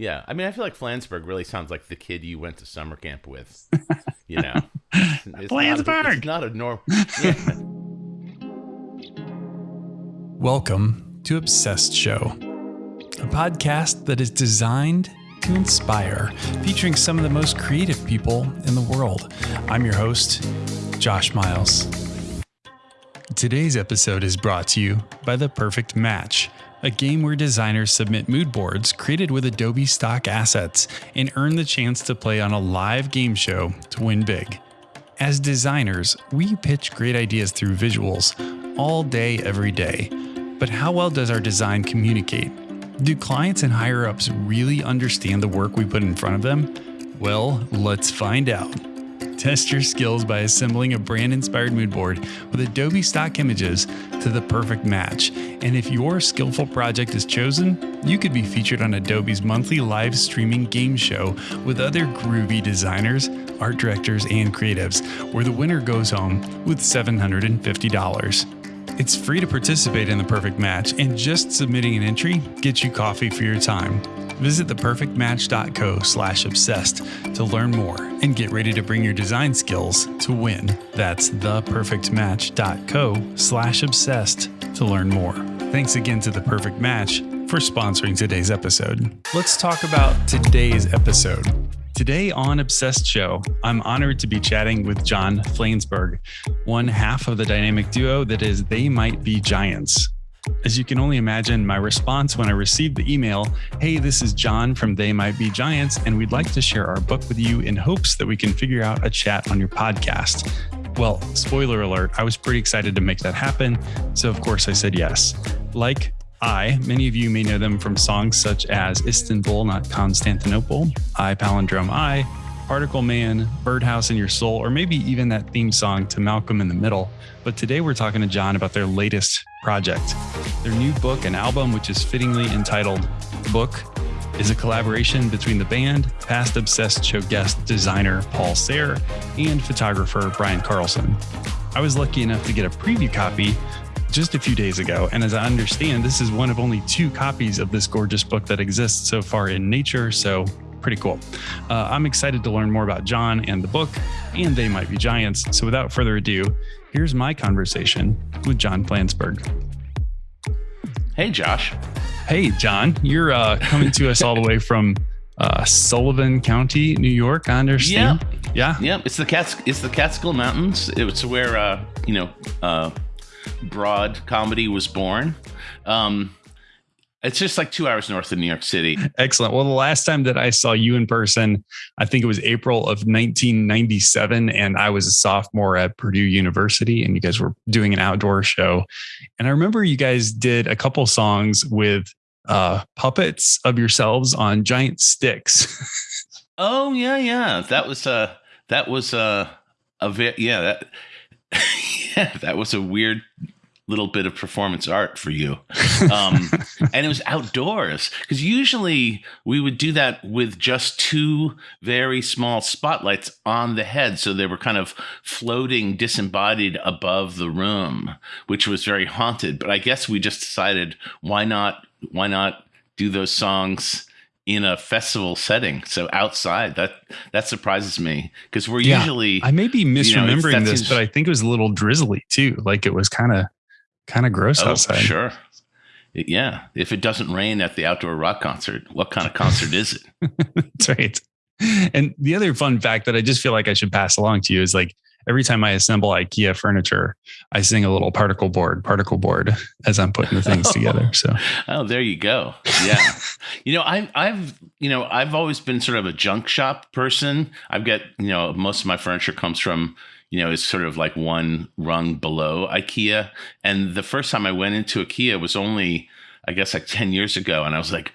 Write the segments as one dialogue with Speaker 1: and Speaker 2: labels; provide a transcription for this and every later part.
Speaker 1: Yeah, I mean, I feel like Flansburgh really sounds like the kid you went to summer camp with. You know, it's
Speaker 2: Flansburgh.
Speaker 1: Not a, it's not a norm. Yeah.
Speaker 2: Welcome to Obsessed Show, a podcast that is designed to inspire, featuring some of the most creative people in the world. I'm your host, Josh Miles. Today's episode is brought to you by The Perfect Match, a game where designers submit mood boards created with Adobe stock assets and earn the chance to play on a live game show to win big. As designers, we pitch great ideas through visuals all day, every day. But how well does our design communicate? Do clients and higher ups really understand the work we put in front of them? Well, let's find out. Test your skills by assembling a brand inspired mood board with Adobe stock images to the perfect match. And if your skillful project is chosen, you could be featured on Adobe's monthly live streaming game show with other groovy designers, art directors, and creatives, where the winner goes home with $750. It's free to participate in the perfect match, and just submitting an entry gets you coffee for your time. Visit theperfectmatch.co slash obsessed to learn more and get ready to bring your design skills to win. That's theperfectmatch.co slash obsessed to learn more. Thanks again to The Perfect Match for sponsoring today's episode. Let's talk about today's episode. Today on Obsessed Show, I'm honored to be chatting with John Flansburgh, one half of the dynamic duo that is They Might Be Giants. As you can only imagine, my response when I received the email, Hey, this is John from They Might Be Giants, and we'd like to share our book with you in hopes that we can figure out a chat on your podcast. Well, spoiler alert, I was pretty excited to make that happen. So, of course, I said yes. Like I, many of you may know them from songs such as Istanbul, not Constantinople, I Palindrome I, Particle Man, Birdhouse in Your Soul, or maybe even that theme song to Malcolm in the Middle. But today we're talking to John about their latest project. Their new book and album, which is fittingly entitled Book, is a collaboration between the band, past Obsessed Show guest designer Paul Sahre, and photographer Brian Karlsson. I was lucky enough to get a preview copy just a few days ago. And as I understand, this is one of only two copies of this gorgeous book that exists so far in nature. So pretty cool. Uh, I'm excited to learn more about John and the book, and they might be giants. So without further ado, here's my conversation with John Flansburgh.
Speaker 1: Hey, Josh.
Speaker 2: Hey, John, you're uh, coming to us all the way from uh, Sullivan County, New York. I understand.
Speaker 1: Yeah, yeah. It's the Cats. It's the Catskill Mountains. It's where uh, you know uh, broad comedy was born. Um, it's just like two hours north of New York City.
Speaker 2: Excellent. Well, the last time that I saw you in person, I think it was April of 1997, and I was a sophomore at Purdue University, and you guys were doing an outdoor show. And I remember you guys did a couple songs with uh, puppets of yourselves on giant sticks.
Speaker 1: oh yeah, yeah. That was uh that was uh a yeah that yeah that was a weird little bit of performance art for you. Um, and it was outdoors because usually we would do that with just two very small spotlights on the head. So they were kind of floating disembodied above the room, which was very haunted. But I guess we just decided why not, why not do those songs in a festival setting. So outside, that that surprises me because we're yeah, usually.
Speaker 2: I may be misremembering you know, this, but I think it was a little drizzly too. Like it was kind of kind of gross oh, outside.
Speaker 1: Sure. Yeah. If it doesn't rain at the outdoor rock concert, what kind of concert is it?
Speaker 2: That's right. And the other fun fact that I just feel like I should pass along to you is like every time I assemble IKEA furniture, I sing a little particle board, particle board as I'm putting the things oh. together. So,
Speaker 1: oh, there you go. Yeah. you know, I, I've, you know, I've always been sort of a junk shop person. I've got, you know, most of my furniture comes from you know, is sort of like one rung below IKEA. And the first time I went into IKEA was only, I guess, like 10 years ago. And I was like,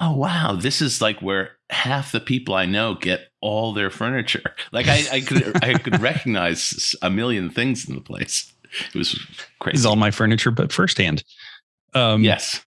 Speaker 1: oh, wow, this is like where half the people I know get all their furniture. Like I, I could, I could recognize a million things in the place. It was crazy.
Speaker 2: Is all my furniture, but firsthand.
Speaker 1: Um, yes.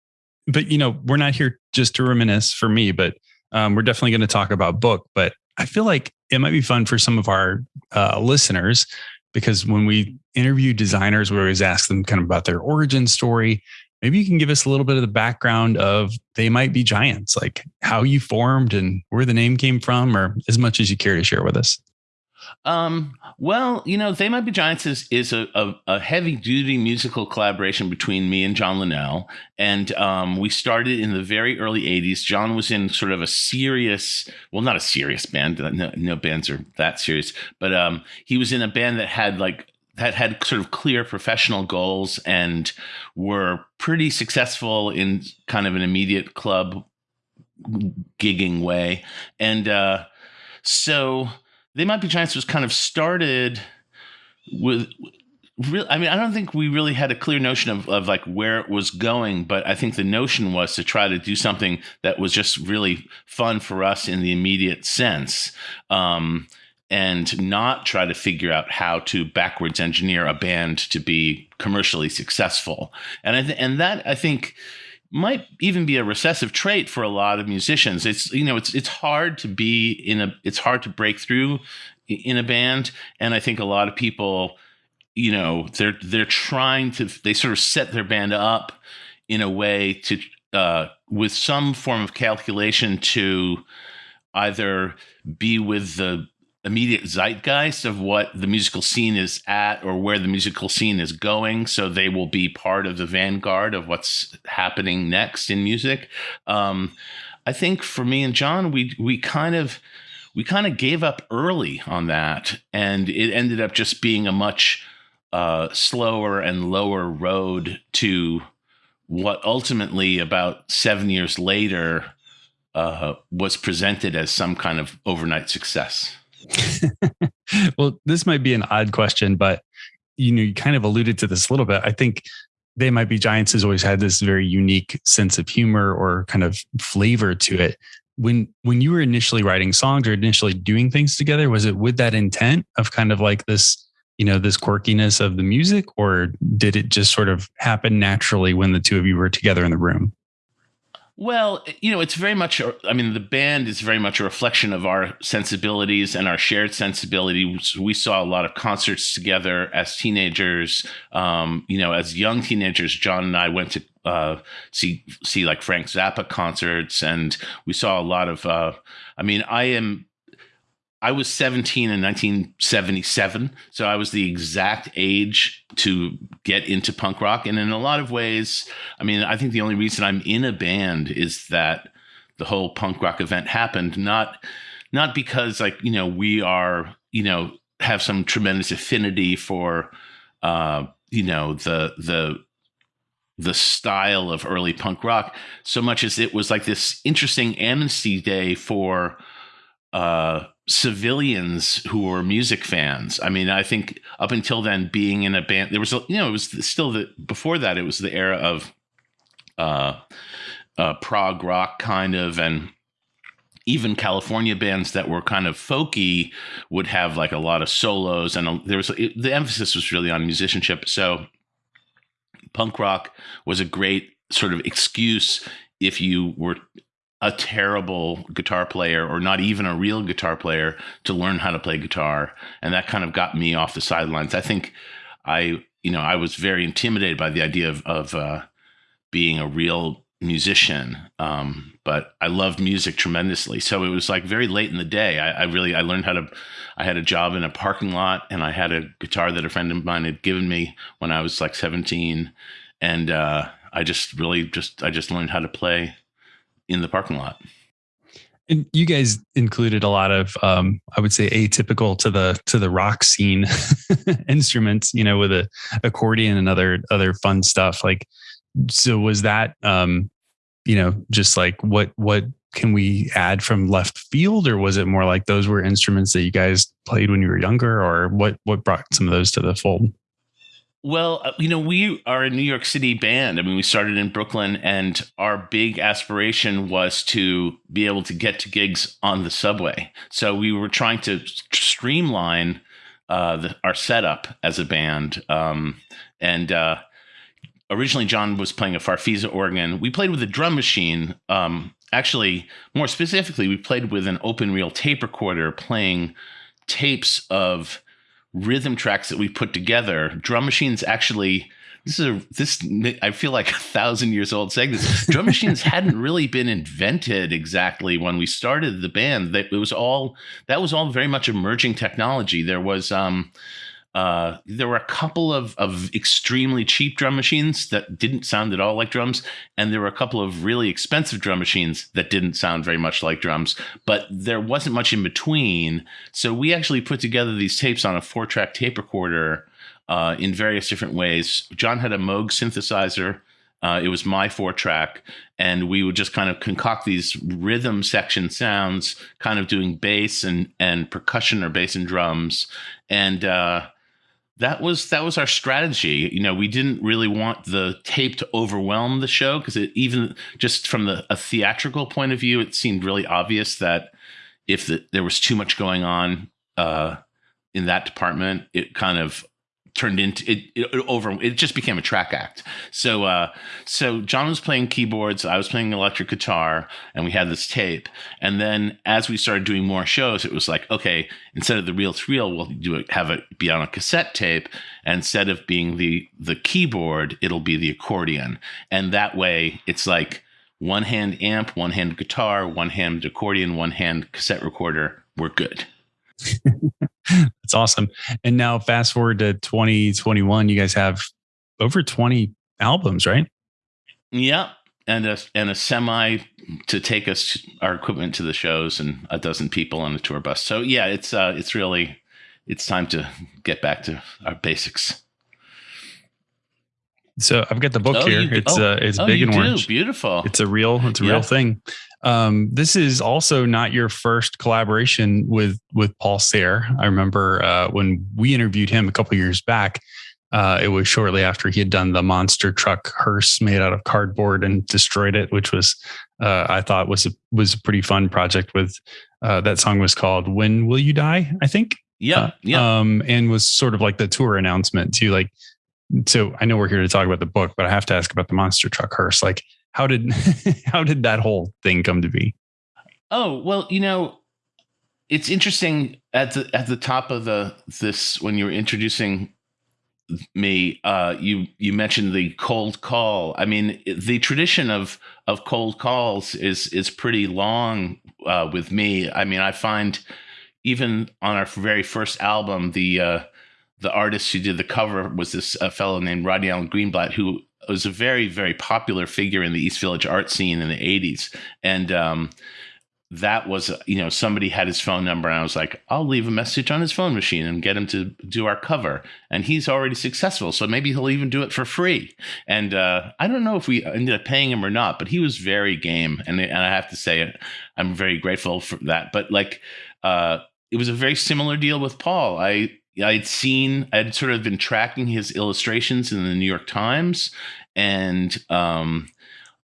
Speaker 2: But, you know, we're not here just to reminisce for me, but um, we're definitely going to talk about book. But I feel like it might be fun for some of our uh, listeners because when we interview designers, we always ask them kind of about their origin story. Maybe you can give us a little bit of the background of They Might Be Giants, like how you formed and where the name came from, or as much as you care to share with us.
Speaker 1: Um, well, you know, They Might Be Giants is, is a, a, a heavy duty musical collaboration between me and John Linnell. And um, we started in the very early 80s. John was in sort of a serious, well, not a serious band, no, no bands are that serious, but um, he was in a band that had like that had sort of clear professional goals and were pretty successful in kind of an immediate club gigging way. And uh, so they might be giants was kind of started with real i mean i don't think we really had a clear notion of, of like where it was going but i think the notion was to try to do something that was just really fun for us in the immediate sense um, and not try to figure out how to backwards engineer a band to be commercially successful. And I th- and that I think might even be a recessive trait for a lot of musicians. It's you know it's it's hard to be in a it's hard to break through in a band, and I think a lot of people, you know, they're they're trying to they sort of set their band up in a way to uh, with some form of calculation to either be with the immediate zeitgeist of what the musical scene is at or where the musical scene is going. So they will be part of the vanguard of what's happening next in music. Um, I think for me and John, we we kind of we kind of gave up early on that, and it ended up just being a much uh, slower and lower road to what ultimately, about seven years later, uh, was presented as some kind of overnight success.
Speaker 2: well, this might be an odd question, but you know, you kind of alluded to this a little bit. I think they might be giants has always had this very unique sense of humor or kind of flavor to it. When when you were initially writing songs or initially doing things together, was it with that intent of kind of like this, you know, this quirkiness of the music, or did it just sort of happen naturally when the two of you were together in the room?
Speaker 1: Well, you know, it's very much, I mean, the band is very much a reflection of our sensibilities and our shared sensibilities. We saw a lot of concerts together as teenagers. Um, you know, as young teenagers, John and I went to uh, see see like Frank Zappa concerts, and we saw a lot of. Uh, I mean, I am I was 17 in 1977, so I was the exact age to get into punk rock. And in a lot of ways, I mean, I think the only reason I'm in a band is that the whole punk rock event happened, not not because like you know we are you know have some tremendous affinity for uh, you know the the the style of early punk rock so much as it was like this interesting amnesty day for uh, civilians who were music fans. I mean, I think up until then, being in a band, there was, you know, it was still the before that, it was the era of uh, uh, prog rock kind of, and even California bands that were kind of folky would have like a lot of solos, and a, there was it, the emphasis was really on musicianship. So, punk rock was a great sort of excuse if you were a terrible guitar player or not even a real guitar player to learn how to play guitar. And that kind of got me off the sidelines. I think i you know i was very intimidated by the idea of, of uh, being a real musician. Um, but i loved music tremendously. So it was like very late in the day I, I, really i learned how to i had a job in a parking lot and i had a guitar that a friend of mine had given me when i was like 17 and uh, i just really just i just learned how to play in the parking lot.
Speaker 2: And you guys included a lot of, um, I would say, atypical to the to the rock scene instruments. You know, with a accordion and other other fun stuff. Like, so was that, um, you know, just like what what can we add from left field, or was it more like those were instruments that you guys played when you were younger, or what what brought some of those to the fold?
Speaker 1: Well, uh, you know, we are a New York City band. I mean, we started in Brooklyn, and our big aspiration was to be able to get to gigs on the subway. So we were trying to streamline uh, the, our setup as a band. Um, and uh, originally, John was playing a Farfisa organ. We played with a drum machine. Um, actually, more specifically, we played with an open reel tape recorder playing tapes of rhythm tracks that we put together. Drum machines actually this is a this I feel like a thousand years old saying this. Drum machines hadn't really been invented exactly when we started the band. That it was all that was all very much emerging technology. There was um uh, there were a couple of, of extremely cheap drum machines that didn't sound at all like drums, and there were a couple of really expensive drum machines that didn't sound very much like drums, but there wasn't much in between. So we actually put together these tapes on a four track tape recorder uh, in various different ways. John had a Moog synthesizer. Uh, it was my four track, and we would just kind of concoct these rhythm section sounds, kind of doing bass and and percussion or bass and drums, and uh, that was that was our strategy. You know, we didn't really want the tape to overwhelm the show because it even just from the a theatrical point of view, it seemed really obvious that if the, there was too much going on uh, in that department, it kind of turned into it, it, over it just became a track act. So uh so john was playing keyboards i was playing electric guitar and we had this tape. And then as we started doing more shows it was like okay instead of the reel to we'll do it have it be on a cassette tape. And instead of being the the keyboard it'll be the accordion. And that way it's like one hand amp one hand guitar one hand accordion one hand cassette recorder. We're good
Speaker 2: That's awesome. And now fast forward to 2021, you guys have over 20 albums, right?
Speaker 1: Yeah. And a and a semi to take us our equipment to the shows and a dozen people on the tour bus. So yeah, it's uh it's really it's time to get back to our basics.
Speaker 2: So I've got the book
Speaker 1: Oh,
Speaker 2: here.
Speaker 1: you-
Speaker 2: it's
Speaker 1: oh,
Speaker 2: uh, it's
Speaker 1: oh,
Speaker 2: big and
Speaker 1: do.
Speaker 2: orange.
Speaker 1: Beautiful.
Speaker 2: It's a real, it's a
Speaker 1: Yeah.
Speaker 2: real thing. Um, this is also not your first collaboration with with Paul Sahre. I remember uh, when we interviewed him a couple years back. Uh, it was shortly after he had done the monster truck hearse made out of cardboard and destroyed it, which was uh, I thought was a was a pretty fun project. With uh, that song was called "When Will You Die," I think.
Speaker 1: yeah,
Speaker 2: Uh,
Speaker 1: yeah.
Speaker 2: Um, and was sort of like the tour announcement too. Like, so I know we're here to talk about the book, but I have to ask about the monster truck hearse. Like, how did how did that whole thing come to be?
Speaker 1: Oh well, you know, it's interesting at the at the top of the this when you were introducing me. Uh, you you mentioned the cold call. I mean, the tradition of of cold calls is is pretty long uh, with me. I mean, I find even on our very first album, the uh, the artist who did the cover was this uh, fellow named Rodney Alan Greenblat, who was a very very popular figure in the East Village art scene in the '80s, and um, that was you know somebody had his phone number and i was like i'll leave a message on his phone machine and get him to do our cover. And he's already successful so maybe he'll even do it for free. And uh, i don't know if we ended up paying him or not but he was very game. And, and i have to say i'm very grateful for that. But like uh, it was a very similar deal with paul. I i'd seen i'd sort of been tracking his illustrations in the new york times and um,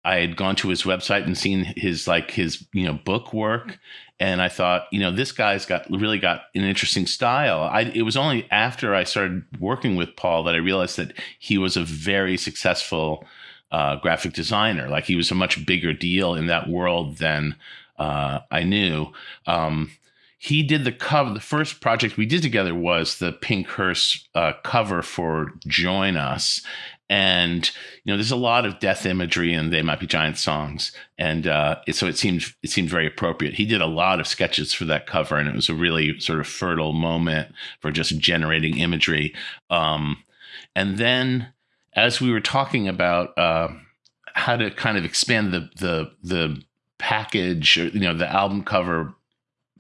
Speaker 1: I had gone to his website and seen his like his you know book work, and I thought you know this guy's got really got an interesting style. I it was only after I started working with Paul that I realized that he was a very successful uh, graphic designer. Like he was a much bigger deal in that world than uh, I knew. Um, he did the cover. The first project we did together was the Pink Hearse uh, cover for Join Us, and you know there's a lot of death imagery and they might be giant songs. And uh, it, so it seemed it seemed very appropriate. He did a lot of sketches for that cover and it was a really sort of fertile moment for just generating imagery. Um, and then as we were talking about uh, how to kind of expand the the the package or you know the album cover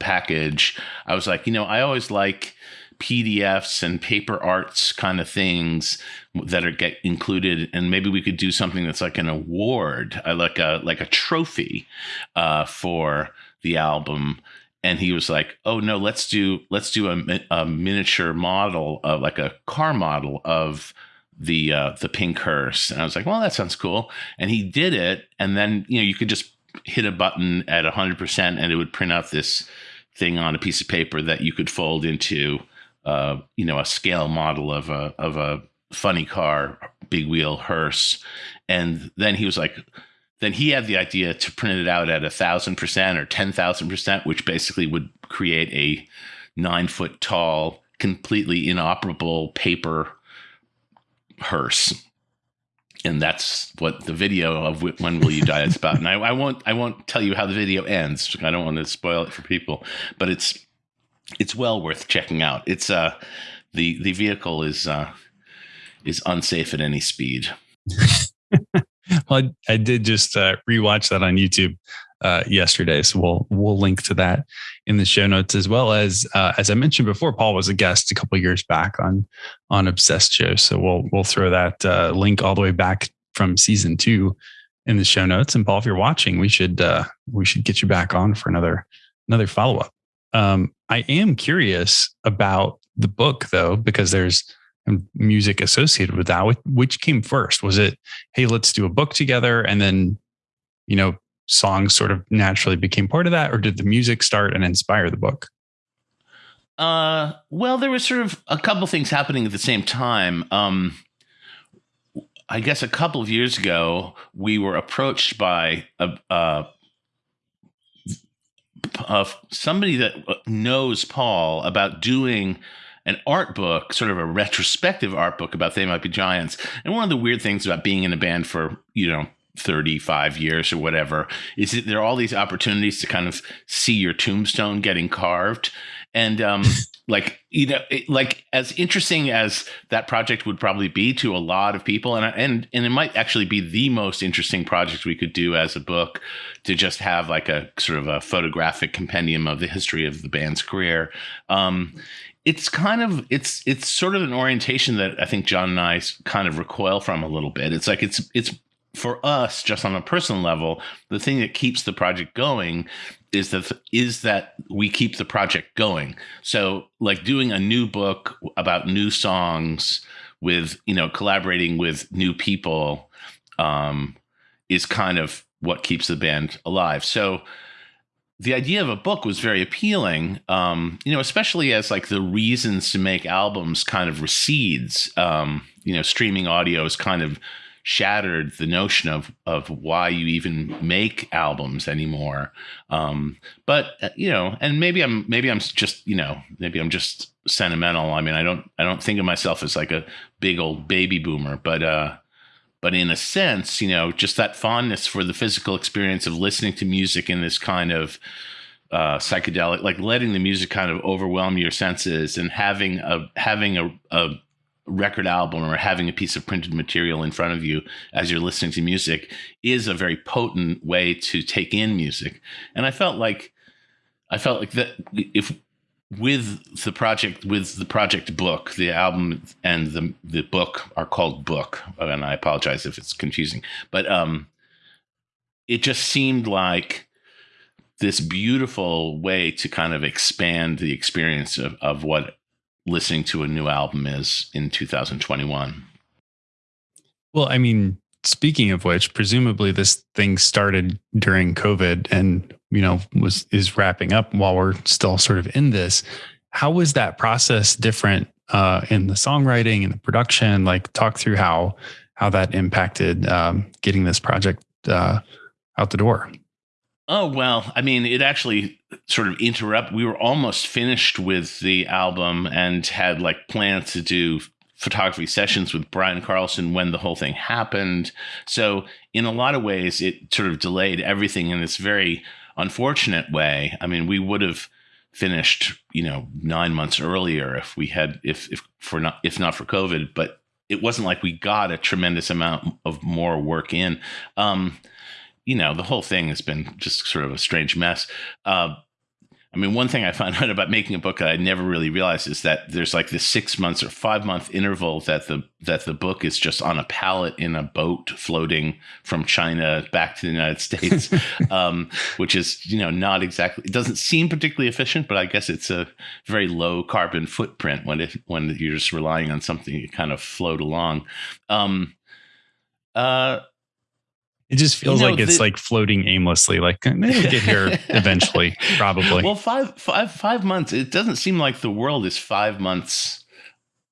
Speaker 1: package i was like you know i always like PDFs and paper arts kind of things that are get included, and maybe we could do something that's like an award, uh, like a like a trophy uh, for the album. And he was like, "Oh no, let's do let's do a, a miniature model of like a car model of the uh, the pink hearse." And I was like, "Well, that sounds cool." And he did it, and then you know you could just hit a button at hundred percent, and it would print out this thing on a piece of paper that you could fold into uh, you know, a scale model of a of a funny car, big wheel hearse, and then he was like, then he had the idea to print it out at a thousand percent or ten thousand percent, which basically would create a nine foot tall, completely inoperable paper hearse. And that's what the video of when will you die is about. And I, I won't I won't tell you how the video ends. I don't want to spoil it for people, but it's it's well worth checking out. It's uh the the vehicle is uh is unsafe at any speed.
Speaker 2: well, I, I, did just uh, rewatch that on YouTube uh, yesterday, so we'll we'll link to that in the show notes as well as uh, as I mentioned before. Paul was a guest a couple years back on on Obsessed Show, so we'll we'll throw that uh, link all the way back from season two in the show notes. And Paul, if you're watching, we should uh, we should get you back on for another another follow up. Um, I am curious about the book though, because there's music associated with that. Which came first? Was it, hey, let's do a book together, and then, you know, songs sort of naturally became part of that, or did the music start and inspire the book?
Speaker 1: Uh, well, there was sort of a couple things happening at the same time. Um, I guess a couple of years ago, we were approached by a, somebody that knows Paul about doing an art book, sort of a retrospective art book about They Might Be Giants. And one of the weird things about being in a band for, you know, 35 years or whatever is that there are all these opportunities to kind of see your tombstone getting carved. And um, like, you know, it, like as interesting as that project would probably be to a lot of people, and and and it might actually be the most interesting project we could do as a book to just have like a sort of a photographic compendium of the history of the band's career. Um, it's kind of it's it's sort of an orientation that I think John and I kind of recoil from a little bit. It's like it's it's for us just on a personal level, the thing that keeps the project going is that is that we keep the project going. So like doing a new book about new songs with you know collaborating with new people um, is kind of what keeps the band alive. So the idea of a book was very appealing, um, you know, especially as like the reasons to make albums kind of recedes. Um, you know, streaming audio is kind of shattered the notion of of why you even make albums anymore. Um, but uh, you know, and maybe I'm maybe I'm just you know maybe I'm just sentimental. I mean, I don't I don't think of myself as like a big old baby boomer, but uh, but in a sense, you know, just that fondness for the physical experience of listening to music in this kind of uh, psychedelic, like letting the music kind of overwhelm your senses and having a having a, a record album or having a piece of printed material in front of you as you're listening to music is a very potent way to take in music. And I felt like I felt like that if with the project with the project book the album and the the book are called book and i apologize if it's confusing but um it just seemed like this beautiful way to kind of expand the experience of, of what listening to a new album is in 2021
Speaker 2: well i mean speaking of which presumably this thing started during covid and you know was is wrapping up while we're still sort of in this. How was that process different uh, in the songwriting and the production? Like talk through how how that impacted um, getting this project uh, out the door
Speaker 1: oh well i mean it actually sort of interrupt we were almost finished with the album and had like plans to do photography sessions with Brian Karlsson when the whole thing happened. So, in a lot of ways, it sort of delayed everything in this very unfortunate way. I mean, we would have finished, you know, nine months earlier if we had, if if for not if not for COVID, but it wasn't like we got a tremendous amount of more work in. Um, you know, the whole thing has been just sort of a strange mess. Uh, I mean, one thing I found out about making a book that I never really realized is that there's like this six months or five month interval that the that the book is just on a pallet in a boat floating from China back to the United States, um, which is you know not exactly it doesn't seem particularly efficient, but I guess it's a very low carbon footprint when it when you're just relying on something to kind of float along. Um, uh,
Speaker 2: it just feels you know, like it's the, like floating aimlessly. Like it'll get here eventually, probably.
Speaker 1: Well, five, five, five months. It doesn't seem like the world is five months,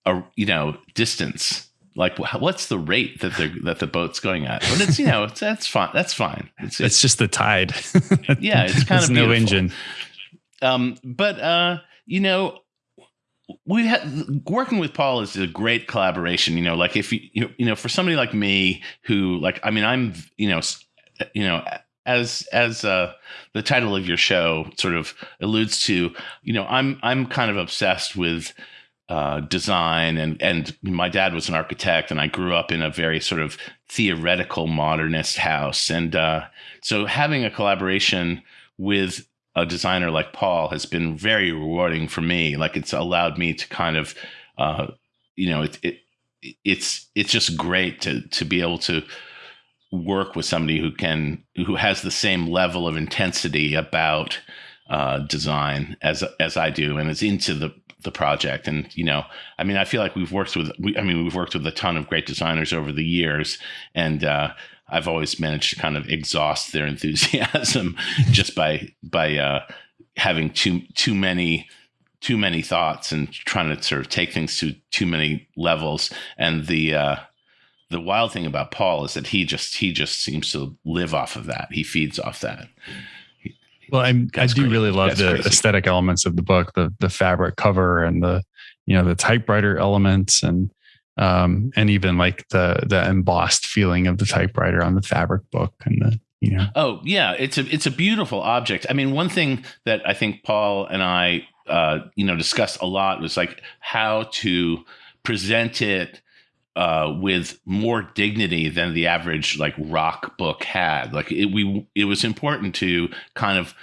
Speaker 1: uh, you know, distance. Like, what's the rate that the that the boat's going at? But it's you know, it's, that's fine. That's fine.
Speaker 2: It's, it's, it's just the tide.
Speaker 1: yeah, it's kind of
Speaker 2: no engine.
Speaker 1: Um, but uh, you know, we had working with Paul is a great collaboration. You know, like if you you know for somebody like me who like I mean I'm you know you know as as uh, the title of your show sort of alludes to, you know I'm I'm kind of obsessed with uh, design and and my dad was an architect and I grew up in a very sort of theoretical modernist house and uh, so having a collaboration with a designer like Paul has been very rewarding for me. Like it's allowed me to kind of, uh, you know, it, it it's it's just great to to be able to work with somebody who can who has the same level of intensity about uh, design as as I do and is into the the project and you know i mean i feel like we've worked with we, i mean we've worked with a ton of great designers over the years and uh, I've always managed to kind of exhaust their enthusiasm just by by uh, having too too many too many thoughts and trying to sort of take things to too many levels. And the uh, the wild thing about Paul is that he just he just seems to live off of that. He feeds off that.
Speaker 2: well, I'm, I do crazy. really love the crazy. aesthetic elements of the book, the the fabric cover and the you know the typewriter elements and um, and even like the the embossed feeling of the typewriter on the fabric book and the you know.
Speaker 1: Oh yeah, it's a it's a beautiful object. I mean, one thing that I think Paul and I uh, you know discussed a lot was like how to present it uh, with more dignity than the average like rock book had. Like it, we, it was important to kind of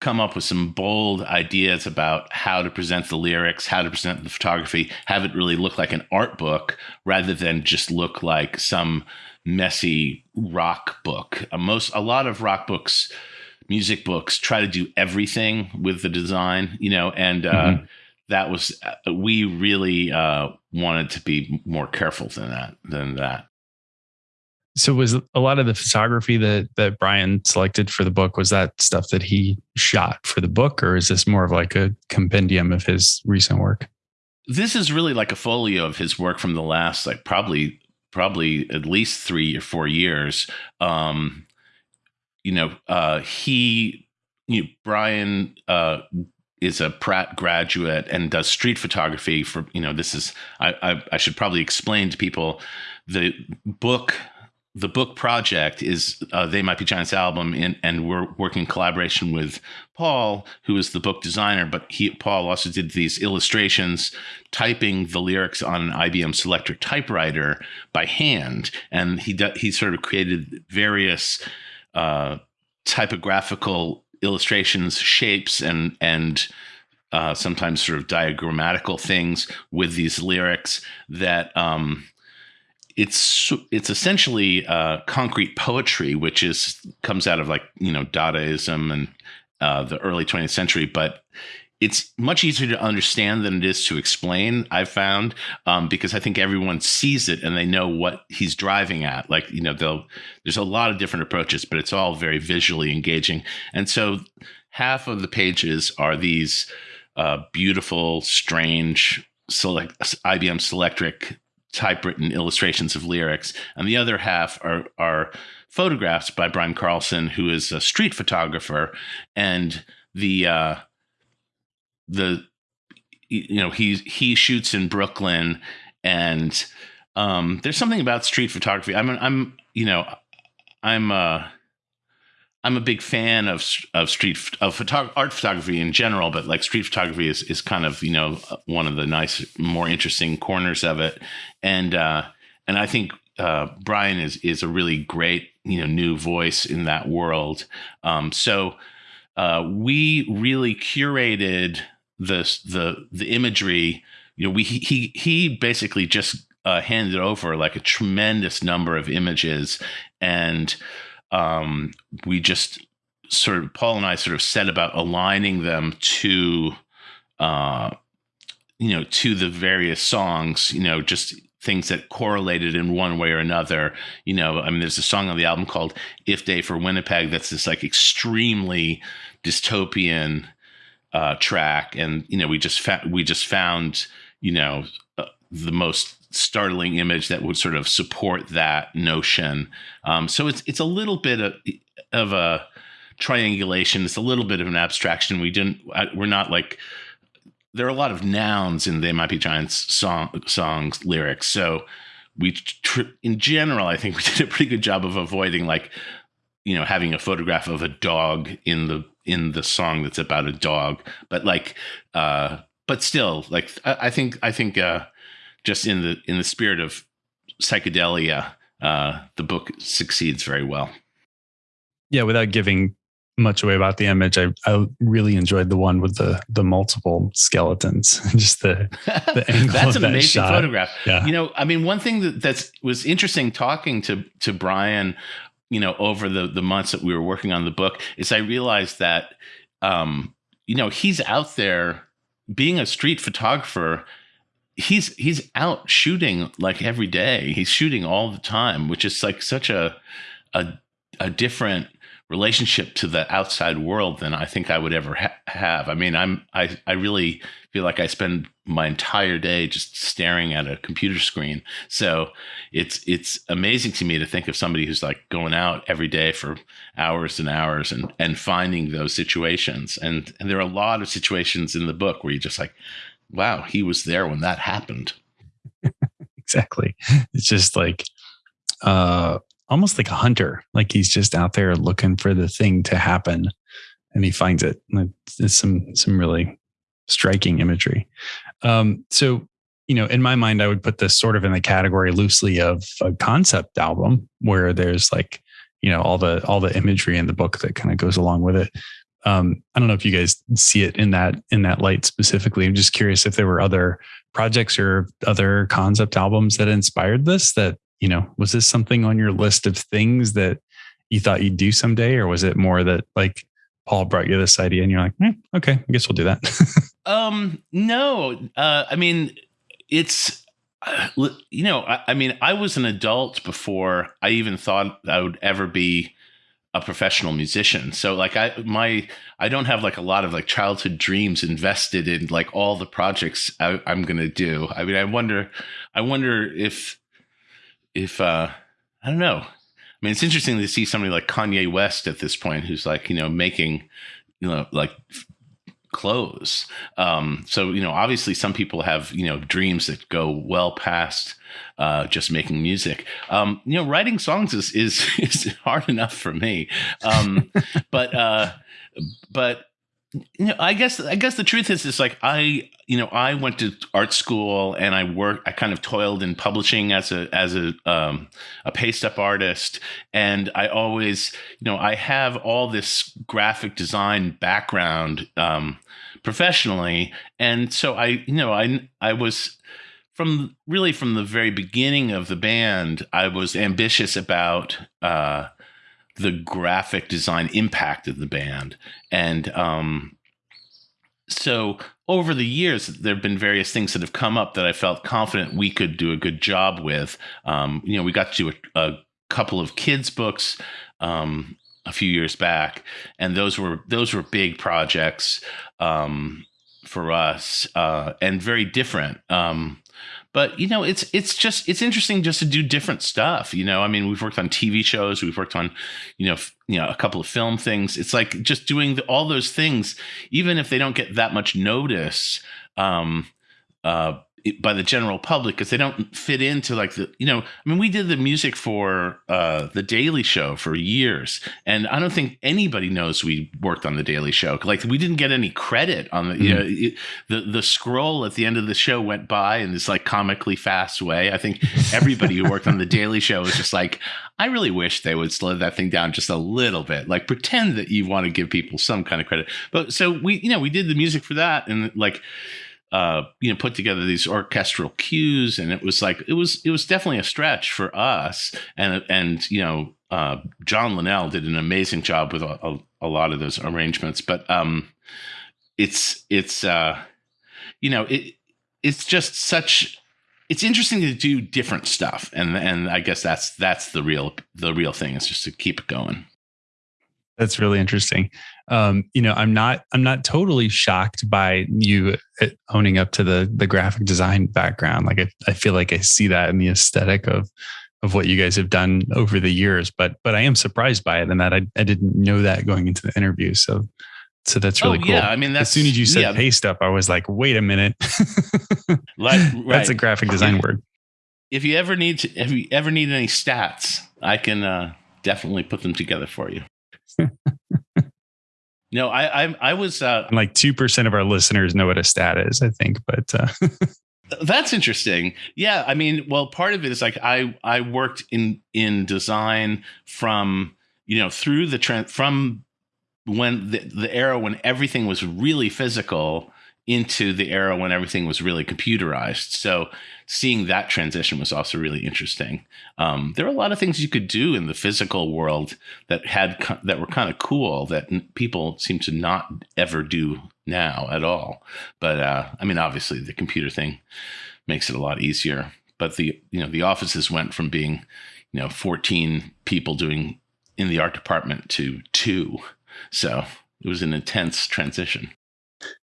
Speaker 1: come up with some bold ideas about how to present the lyrics, how to present the photography, have it really look like an art book rather than just look like some messy rock book. Uh, most a lot of rock books, music books try to do everything with the design, you know, and uh, mm-hmm. that was uh, we really uh, wanted to be more careful than that than that
Speaker 2: so was a lot of the photography that that Brian selected for the book was that stuff that he shot for the book or is this more of like a compendium of his recent work?
Speaker 1: This is really like a folio of his work from the last like probably probably at least 3 or 4 years. Um you know, uh he you know, Brian uh is a Pratt graduate and does street photography for you know this is I, I, I should probably explain to people the book the book project is uh, they might be giants album and, and we're working in collaboration with paul who is the book designer but he paul also did these illustrations typing the lyrics on an ibm Selectric typewriter by hand. And he he sort of created various uh, typographical illustrations shapes and and uh, sometimes sort of diagrammatical things with these lyrics that um, it's it's essentially uh, concrete poetry, which is comes out of like you know Dadaism and uh, the early 20th century, but it's much easier to understand than it is to explain. I've found um, because I think everyone sees it and they know what he's driving at. Like you know, they'll there's a lot of different approaches, but it's all very visually engaging. And so, half of the pages are these uh, beautiful, strange select IBM Selectric typewritten illustrations of lyrics, and the other half are are photographs by Brian Karlsson, who is a street photographer, and the uh, the you know he he shoots in Brooklyn, and um, there's something about street photography. I'm I'm you know I'm uh I'm a big fan of of street of photog- art photography in general, but like street photography is is kind of you know one of the nice, more interesting corners of it, and uh, and I think uh, Brian is is a really great you know new voice in that world. Um, so uh, we really curated the the the imagery. You know, we he he basically just uh, handed over like a tremendous number of images and um, we just sort of Paul and I sort of set about aligning them to, uh, you know, to the various songs. You know, just things that correlated in one way or another. You know, I mean, there's a song on the album called "If Day for Winnipeg" that's this like extremely dystopian uh, track, and you know, we just fa- we just found you know uh, the most startling image that would sort of support that notion. Um, so it's it's a little bit of, of a triangulation. It's a little bit of an abstraction. We didn't. We're not like there are a lot of nouns in They Might Be Giants song songs lyrics. So we, tr- in general, I think we did a pretty good job of avoiding like, you know, having a photograph of a dog in the in the song that's about a dog. But like, uh, but still, like, I, I think I think uh, just in the in the spirit of psychedelia, uh, the book succeeds very well.
Speaker 2: Yeah, without giving much away about the image. I, I really enjoyed the one with the the multiple skeletons. Just the, the
Speaker 1: angle that's an
Speaker 2: that
Speaker 1: amazing
Speaker 2: shot.
Speaker 1: photograph.
Speaker 2: Yeah.
Speaker 1: You know, I mean, one thing that that's was interesting talking to to Brian, you know, over the the months that we were working on the book is I realized that um, you know, he's out there being a street photographer he's he's out shooting like every day. He's shooting all the time, which is like such a a a different relationship to the outside world than I think I would ever ha- have. I mean, I'm I I really feel like I spend my entire day just staring at a computer screen. So it's it's amazing to me to think of somebody who's like going out every day for hours and hours and and finding those situations. And and there are a lot of situations in the book where you just like, wow, he was there when that happened.
Speaker 2: exactly. It's just like uh almost like a hunter. Like he's just out there looking for the thing to happen and he finds it. It's some some really striking imagery. Um, so, you know, in my mind, I would put this sort of in the category loosely of a concept album where there's like, you know, all the all the imagery in the book that kind of goes along with it. Um, I don't know if you guys see it in that in that light specifically. I'm just curious if there were other projects or other concept albums that inspired this that you know, was this something on your list of things that you thought you'd do someday, or was it more that like Paul brought you this idea and you're like, eh, okay, I guess we'll do that?
Speaker 1: um, no, uh, I mean, it's uh, you know, I, I, mean, I was an adult before I even thought I would ever be a professional musician. So like I my I don't have like a lot of like childhood dreams invested in like all the projects I, I'm gonna do. I mean, I wonder, I wonder if if uh, I don't know. I mean, it's interesting to see somebody like Kanye West at this point, who's like you know making you know like clothes. Um, so you know, obviously, some people have you know dreams that go well past uh, just making music. Um, you know, writing songs is is is hard enough for me, um, but uh, but you know, I guess I guess the truth is is like I you know I went to art school and I worked I kind of toiled in publishing as a as a um, a paste up artist and I always you know I have all this graphic design background um, professionally and so I you know I I was from really from the very beginning of the band I was ambitious about. Uh, the graphic design impact of the band. And um, so over the years, there have been various things that have come up that I felt confident we could do a good job with. Um, you know, we got to a, a couple of kids' books um, a few years back, and those were those were big projects um, for us uh, and very different. Um, but you know it's it's just it's interesting just to do different stuff you know? I mean we've worked on tv shows we've worked on you know f- you know a couple of film things. It's like just doing the, all those things even if they don't get that much notice um uh by the general public because they don't fit into like the you know i mean we did the music for uh the daily show for years and i don't think anybody knows we worked on the daily show. Like we didn't get any credit on the mm-hmm. you know it, the the scroll at the end of the show went by in this like comically fast way. I think everybody who worked on the daily show was just like i really wish they would slow that thing down just a little bit. Like pretend that you want to give people some kind of credit. But so we you know we did the music for that and like uh, you know, put together these orchestral cues, and it was like it was it was definitely a stretch for us. And and you know, uh, John Linnell did an amazing job with a, a, a lot of those arrangements. But um, it's it's uh, you know it it's just such it's interesting to do different stuff, and and I guess that's that's the real the real thing is just to keep it going.
Speaker 2: That's really interesting. Um, you know, I'm not I'm not totally shocked by you uh, owning up to the the graphic design background. Like I, I feel like I see that in the aesthetic of of what you guys have done over the years. But but I am surprised by it and that I, I didn't know that going into the interview. So So that's really
Speaker 1: oh,
Speaker 2: cool.
Speaker 1: Yeah, I mean,
Speaker 2: as soon as you said yeah. paste up, I was like, wait a minute. like, right. That's a graphic design
Speaker 1: if,
Speaker 2: word.
Speaker 1: If you ever need to, if you ever need any stats, I can uh, definitely put them together for you. no, I, I, I was uh,
Speaker 2: like two percent of our listeners know what a stat is, I think, but uh,
Speaker 1: that's interesting. Yeah, I mean, well, part of it is like I, I worked in in design from you know through the trend from when the, the era when everything was really physical into the era when everything was really computerized. So seeing that transition was also really interesting. Um, there are a lot of things you could do in the physical world that had that were kind of cool that people seem to not ever do now at all. But uh, I mean, obviously, the computer thing makes it a lot easier. But the you know the offices went from being you know 14 people doing in the art department to two so it was an intense transition.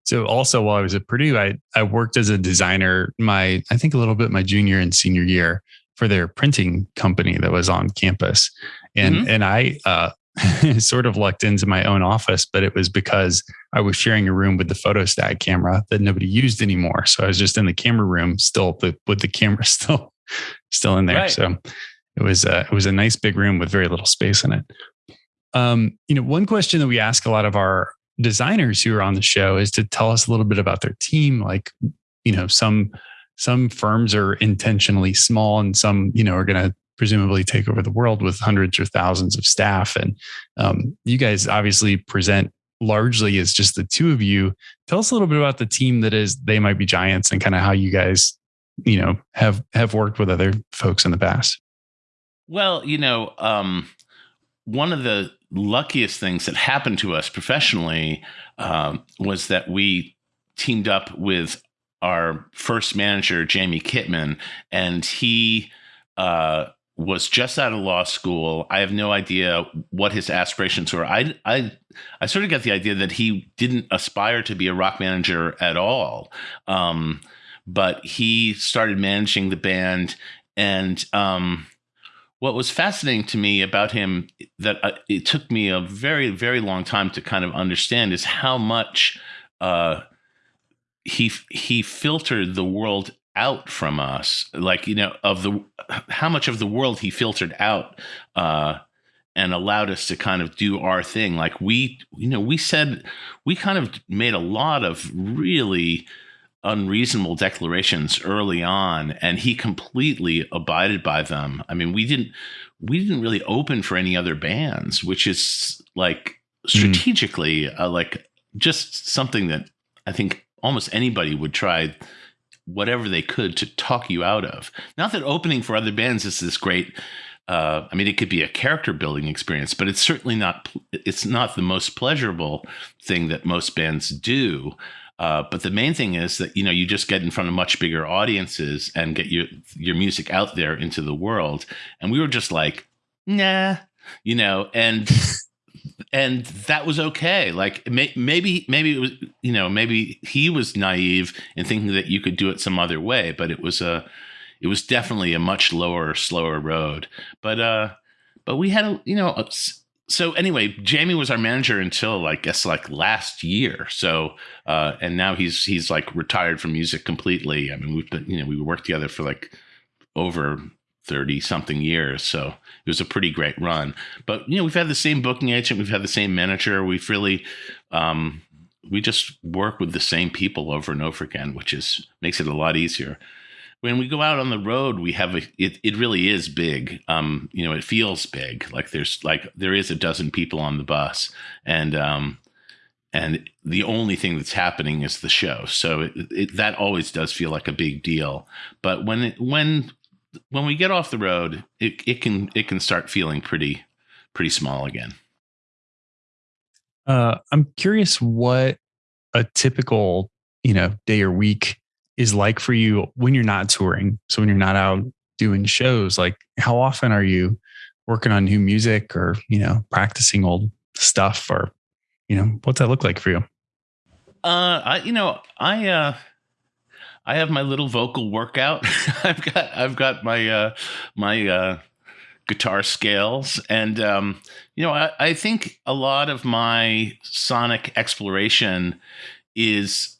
Speaker 2: So also while I was at Purdue, I, I worked as a designer my, I think a little bit my junior and senior year for their printing company that was on campus. And, mm-hmm. and I, uh, sort of lucked into my own office, but it was because I was sharing a room with the photostat camera that nobody used anymore. So I was just in the camera room, still the, with the camera still, still in there. Right. So it was, a, it was a nice big room with very little space in it. Um, you know, one question that we ask a lot of our designers who are on the show is to tell us a little bit about their team. Like, you know, some some firms are intentionally small, and some, you know, are going to presumably take over the world with hundreds or thousands of staff. And um, you guys obviously present largely as just the two of you. Tell us a little bit about the team that is They Might Be Giants and kind of how you guys, you know, have have worked with other folks in the past.
Speaker 1: Well, you know, um, one of the luckiest things that happened to us professionally um, was that we teamed up with our first manager, Jamie Kitman, and he uh, was just out of law school. I have no idea what his aspirations were. I, I, I sort of got the idea that he didn't aspire to be a rock manager at all. Um, but he started managing the band and um, what was fascinating to me about him that uh, it took me a very very long time to kind of understand is how much uh, he he filtered the world out from us. Like you know of the how much of the world he filtered out uh, and allowed us to kind of do our thing. Like we you know we said we kind of made a lot of really unreasonable declarations early on and he completely abided by them i mean we didn't we didn't really open for any other bands which is like hmm. strategically mm. uh, like just something that i think almost anybody would try whatever they could to talk you out of not that opening for other bands is this great uh, I mean, it could be a character building experience, but it's certainly not. It's not the most pleasurable thing that most bands do. Uh, but the main thing is that you know you just get in front of much bigger audiences and get your your music out there into the world. And we were just like, nah, you know, and and that was okay. Like may, maybe maybe it was you know maybe he was naive in thinking that you could do it some other way, but it was a it was definitely a much lower, slower road. But uh, but we had a you know. A, so anyway, Jamie was our manager until I guess like last year. So uh, and now he's he's like retired from music completely. I mean, we've been you know we worked together for like over 30 something years. So it was a pretty great run. But you know, we've had the same booking agent, we've had the same manager. We've really um, we just work with the same people over and over again, which is makes it a lot easier when we go out on the road, we have a it, it really is big. Um, you know, it feels big. Like there's like there is a dozen people on the bus, and um, and the only thing that's happening is the show. So it, it, that always does feel like a big deal. But when it, when when we get off the road, it, it can it can start feeling pretty pretty small again.
Speaker 2: Uh, I'm curious what a typical you know day or week is like for you when you're not touring. So when you're not out doing shows, like how often are you working on new music or, you know, practicing old stuff or, you know, what's that look like for you?
Speaker 1: Uh, I, you know, I, uh, I have my little vocal workout. I've got, I've got my, uh, my, uh, guitar scales. And, um, you know, I, I think a lot of my sonic exploration is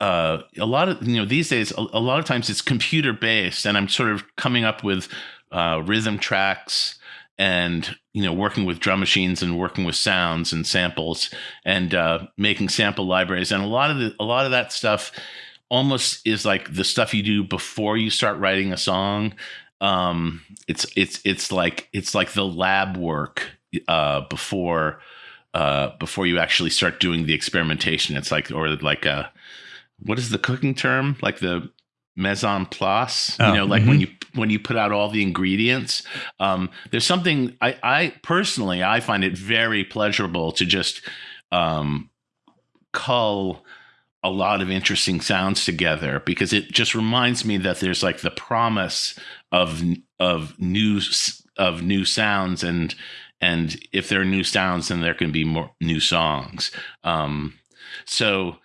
Speaker 1: uh, a lot of you know these days a, a, lot of times it's computer based and i'm sort of coming up with uh, rhythm tracks and you know working with drum machines and working with sounds and samples and uh, making sample libraries. And a lot of the, a lot of that stuff almost is like the stuff you do before you start writing a song. Um, it's it's it's like it's like the lab work uh, before uh, before you actually start doing the experimentation. It's like or like a what is the cooking term? Like the mise en place oh, you know like mm-hmm. when you when you put out all the ingredients. Um, there's something I, I personally i find it very pleasurable to just um, cull a lot of interesting sounds together because it just reminds me that there's like the promise of of new of new sounds and and if there are new sounds then there can be more new songs. Um, so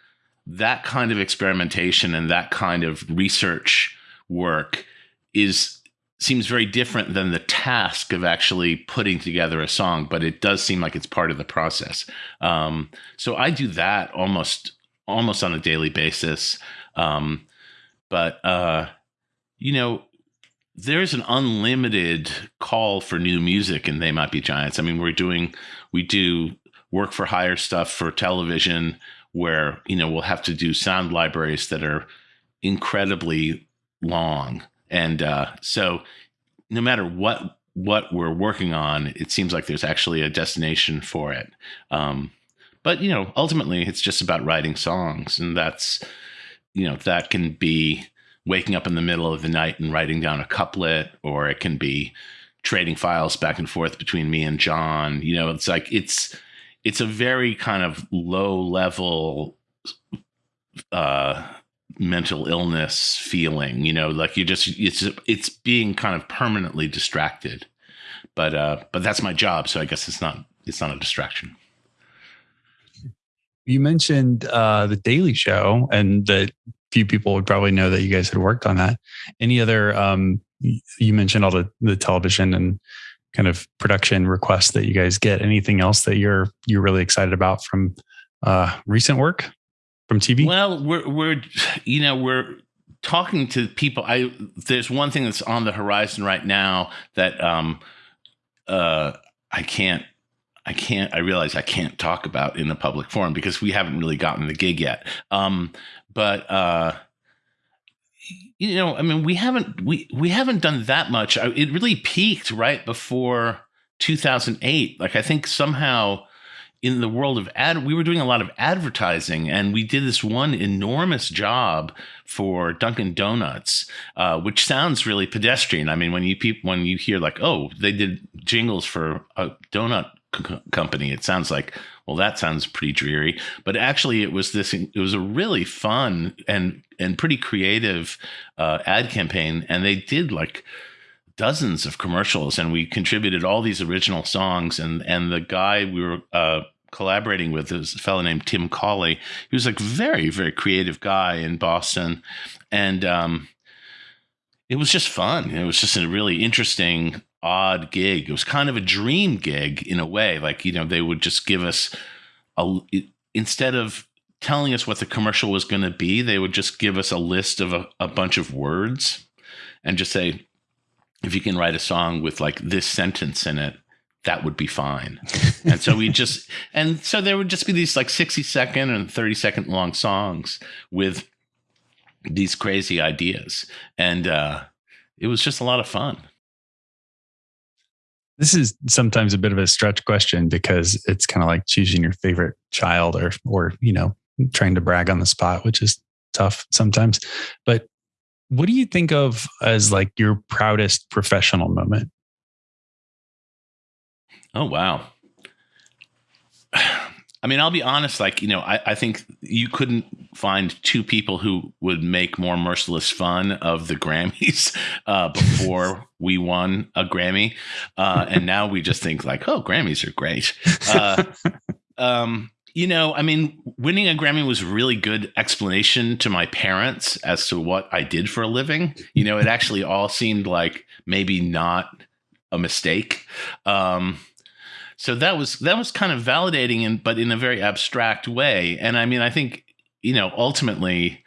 Speaker 1: that kind of experimentation and that kind of research work is seems very different than the task of actually putting together a song, but it does seem like it's part of the process. Um, so I do that almost almost on a daily basis. Um, but uh, you know, there's an unlimited call for new music, and they might be giants. I mean, we're doing we do work for hire stuff for television where you know we'll have to do sound libraries that are incredibly long. And uh, so no matter what what we're working on it seems like there's actually a destination for it. Um, but you know ultimately it's just about writing songs and that's you know that can be waking up in the middle of the night and writing down a couplet or it can be trading files back and forth between me and john. You know it's like it's it's a very kind of low level uh, mental illness feeling. You know, like you just it's it's being kind of permanently distracted. But uh, but that's my job, so I guess it's not it's not a distraction.
Speaker 2: You mentioned uh, the Daily Show, and that few people would probably know that you guys had worked on that. Any other? Um, you mentioned all the the television and kind of production requests that you guys get. Anything else that you're you're really excited about from uh, recent work from TV?
Speaker 1: Well, we're we're you know we're talking to people. I there's one thing that's on the horizon right now that um uh I can't I can't I realize I can't talk about in a public forum because we haven't really gotten the gig yet. Um, but uh you know, I mean, we haven't we we haven't done that much. It really peaked right before 2008. Like I think somehow in the world of ad, we were doing a lot of advertising, and we did this one enormous job for Dunkin' Donuts, uh, which sounds really pedestrian. I mean, when you pe- when you hear like, oh, they did jingles for a donut c- company, it sounds like well, that sounds pretty dreary. But actually, it was this. It was a really fun and and pretty creative uh, ad campaign, and they did like dozens of commercials, and we contributed all these original songs. And and the guy we were uh, collaborating with is a fellow named Tim Cawley. He was like very very creative guy in Boston, and um, it was just fun. It was just a really interesting odd gig. It was kind of a dream gig in a way. Like, you know, they would just give us a, instead of telling us what the commercial was going to be, they would just give us a list of a, a bunch of words and just say, if you can write a song with like this sentence in it, that would be fine. and so we just, and so there would just be these like 60 second and 30 second long songs with these crazy ideas. And uh, it was just a lot of fun.
Speaker 2: This is sometimes a bit of a stretch question because it's kind of like choosing your favorite child or or you know trying to brag on the spot, which is tough sometimes. But what do you think of as like your proudest professional moment?
Speaker 1: Oh wow. I mean, I'll be honest, like, you know, I, I think you couldn't find two people who would make more merciless fun of the Grammys uh, before we won a Grammy. Uh, and now we just think, like, oh, Grammys are great. Uh, um, you know, I mean, winning a Grammy was really good explanation to my parents as to what I did for a living. You know, it actually all seemed like maybe not a mistake. Um, so that was that was kind of validating, but in a very abstract way. And I mean, I think you know ultimately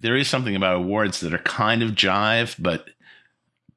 Speaker 1: there is something about awards that are kind of jive, but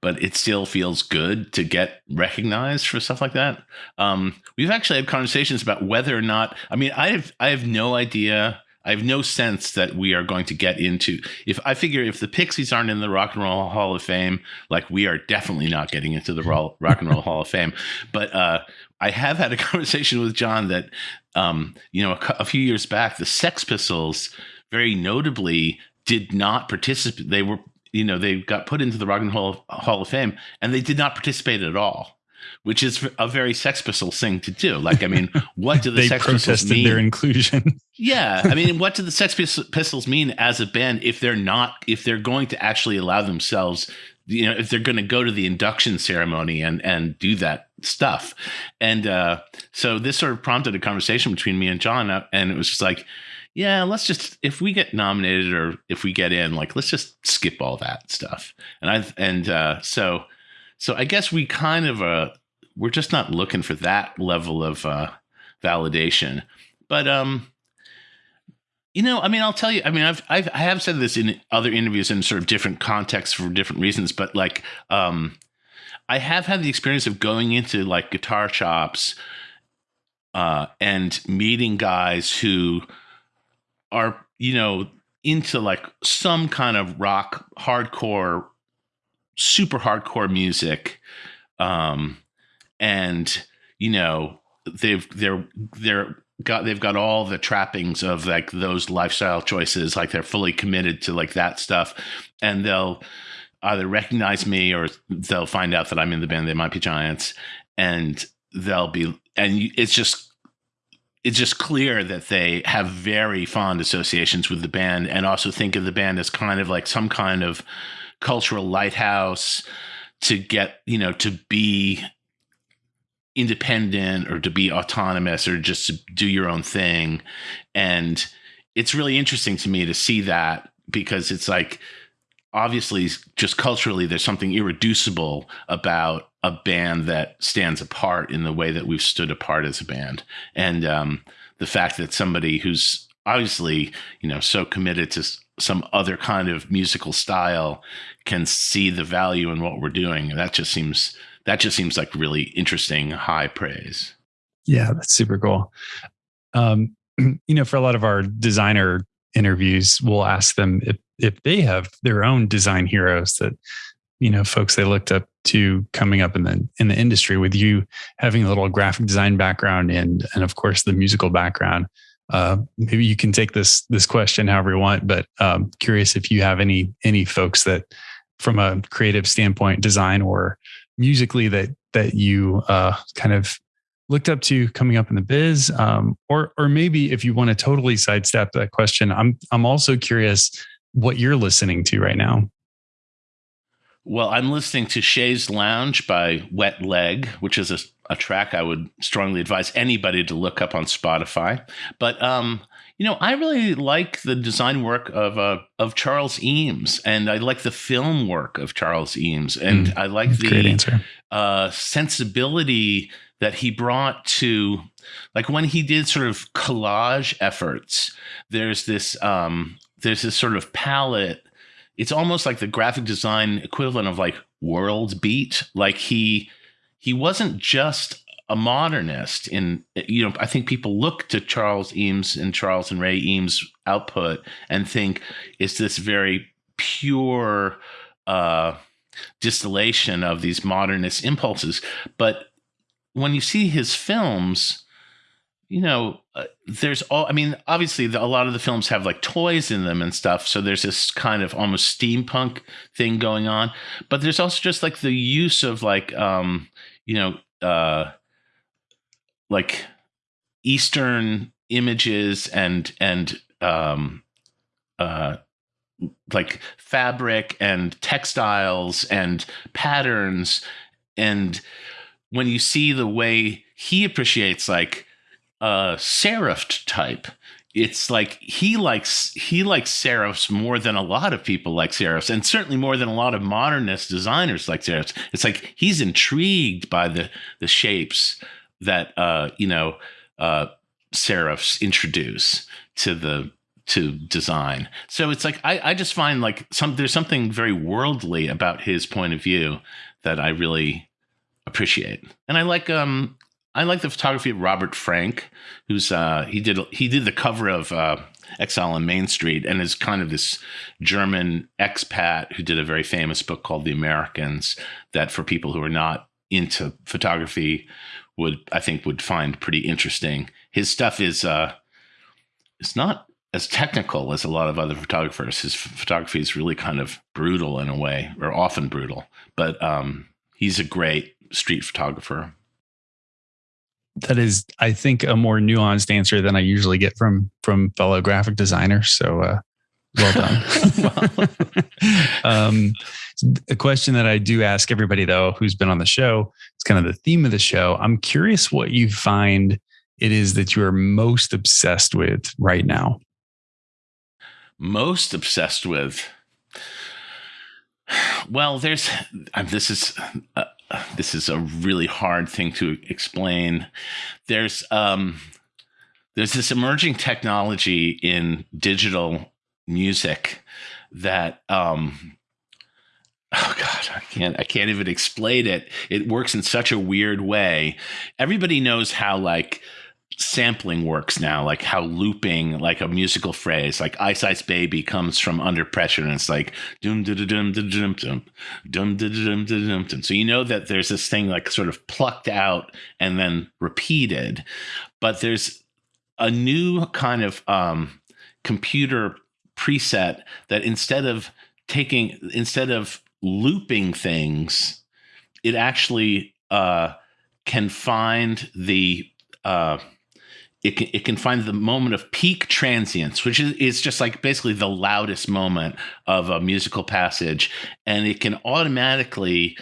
Speaker 1: but it still feels good to get recognized for stuff like that. Um, we've actually had conversations about whether or not. I mean, I have I have no idea. I have no sense that we are going to get into. If I figure if the Pixies aren't in the Rock and Roll Hall of Fame, like we are definitely not getting into the Rock and Roll Hall of Fame. But uh, I have had a conversation with John that, um, you know, a, a few years back, the Sex Pistols very notably did not participate. They were you know, they got put into the Rock and Roll Hall of Fame and they did not participate at all, which is a very Sex Pistols thing to do. Like, I mean, what do the
Speaker 2: they
Speaker 1: Sex Pistols mean?
Speaker 2: their inclusion.
Speaker 1: yeah, I mean, what do the Sex Pistols mean as a band if they're not if they're going to actually allow themselves you know if they're going to go to the induction ceremony and and do that stuff and uh so this sort of prompted a conversation between me and john uh, and it was just like yeah, let's just if we get nominated or if we get in, like let's just skip all that stuff. And I and uh, so so I guess we kind of uh we're just not looking for that level of uh, validation. But um, you know, I mean, I'll tell you. I mean, I've, I've I have said this in other interviews in sort of different contexts for different reasons. But like, um, I have had the experience of going into like guitar shops uh, and meeting guys who are you know into like some kind of rock hardcore super hardcore music um and you know they've they're they're got they've got all the trappings of like those lifestyle choices like they're fully committed to like that stuff. And they'll either recognize me or they'll find out that I'm in the band. They might be giants. And they'll be and it's just it's just clear that they have very fond associations with the band and also think of the band as kind of like some kind of cultural lighthouse to get, you know, to be independent or to be autonomous or just to do your own thing. And it's really interesting to me to see that because it's like obviously just culturally there's something irreducible about a band that stands apart in the way that we've stood apart as a band and um, the fact that somebody who's obviously you know so committed to some other kind of musical style can see the value in what we're doing that just seems that just seems like really interesting high praise.
Speaker 2: Yeah that's super cool. Um, you know for a lot of our designer interviews we'll ask them if if they have their own design heroes that you know folks they looked up to coming up in the in the industry with you having a little graphic design background and and of course the musical background. Uh, maybe you can take this this question however you want but um, curious if you have any any folks that from a creative standpoint design or musically that that you uh, kind of looked up to coming up in the biz um, or or maybe if you want to totally sidestep that question i'm i'm also curious what you're listening to right now.
Speaker 1: Well, I'm listening to Chaise Longue by Wet Leg, which is a, a, track I would strongly advise anybody to look up on Spotify. But um, you know, I really like the design work of uh, of Charles Eames, and I like the film work of Charles Eames, and mm, I like the uh, sensibility that he brought to, like when he did sort of collage efforts. There's this um, there's this sort of palette. It's almost like the graphic design equivalent of like world beat. Like he he wasn't just a modernist in you know i think people look to charles eames and charles and ray eames output and think it's this very pure uh, distillation of these modernist impulses but when you see his films you know, uh, there's all, I mean, obviously, the, a lot of the films have like toys in them and stuff. So there's this kind of almost steampunk thing going on. But there's also just like the use of like, um, you know, uh, like Eastern images and, and, um, uh, like fabric and textiles and patterns. And when you see the way he appreciates like, uh, serif type, it's like he likes he likes serifs more than a lot of people like serifs, and certainly more than a lot of modernist designers like serifs. It's like he's intrigued by the the shapes that uh, you know uh, serifs introduce to the to design. So it's like I, I just find like some there's something very worldly about his point of view that I really appreciate. And I like um I like the photography of Robert Frank, who's uh he did he did the cover of uh Exile on Main Street and is kind of this German expat who did a very famous book called The Americans that for people who are not into photography would I think would find pretty interesting. His stuff is uh it's not as technical as a lot of other photographers. His photography is really kind of brutal in a way, or often brutal. But um, he's a great street photographer.
Speaker 2: That is, I think, a more nuanced answer than I usually get from from fellow graphic designers. So, uh, well done. um, a question that I do ask everybody though, who's been on the show, it's kind of the theme of the show. I'm curious what you find it is that you are most obsessed with right now.
Speaker 1: Most obsessed with? Well there's this is uh, this is a really hard thing to explain. There's um there's this emerging technology in digital music that um oh god i can't i can't even explain it it works in such a weird way everybody knows how like sampling works now, like how looping, like a musical phrase, like Ice Ice Baby comes from under pressure and it's like dum dum dum dum dum dum dum dum dum. So you know that there's this thing like sort of plucked out and then repeated, but there's a new kind of um, computer preset that instead of taking instead of looping things, it actually uh, can find the uh, it can, it can find the moment of peak transience, which is, is just like basically the loudest moment of a musical passage. And it can automatically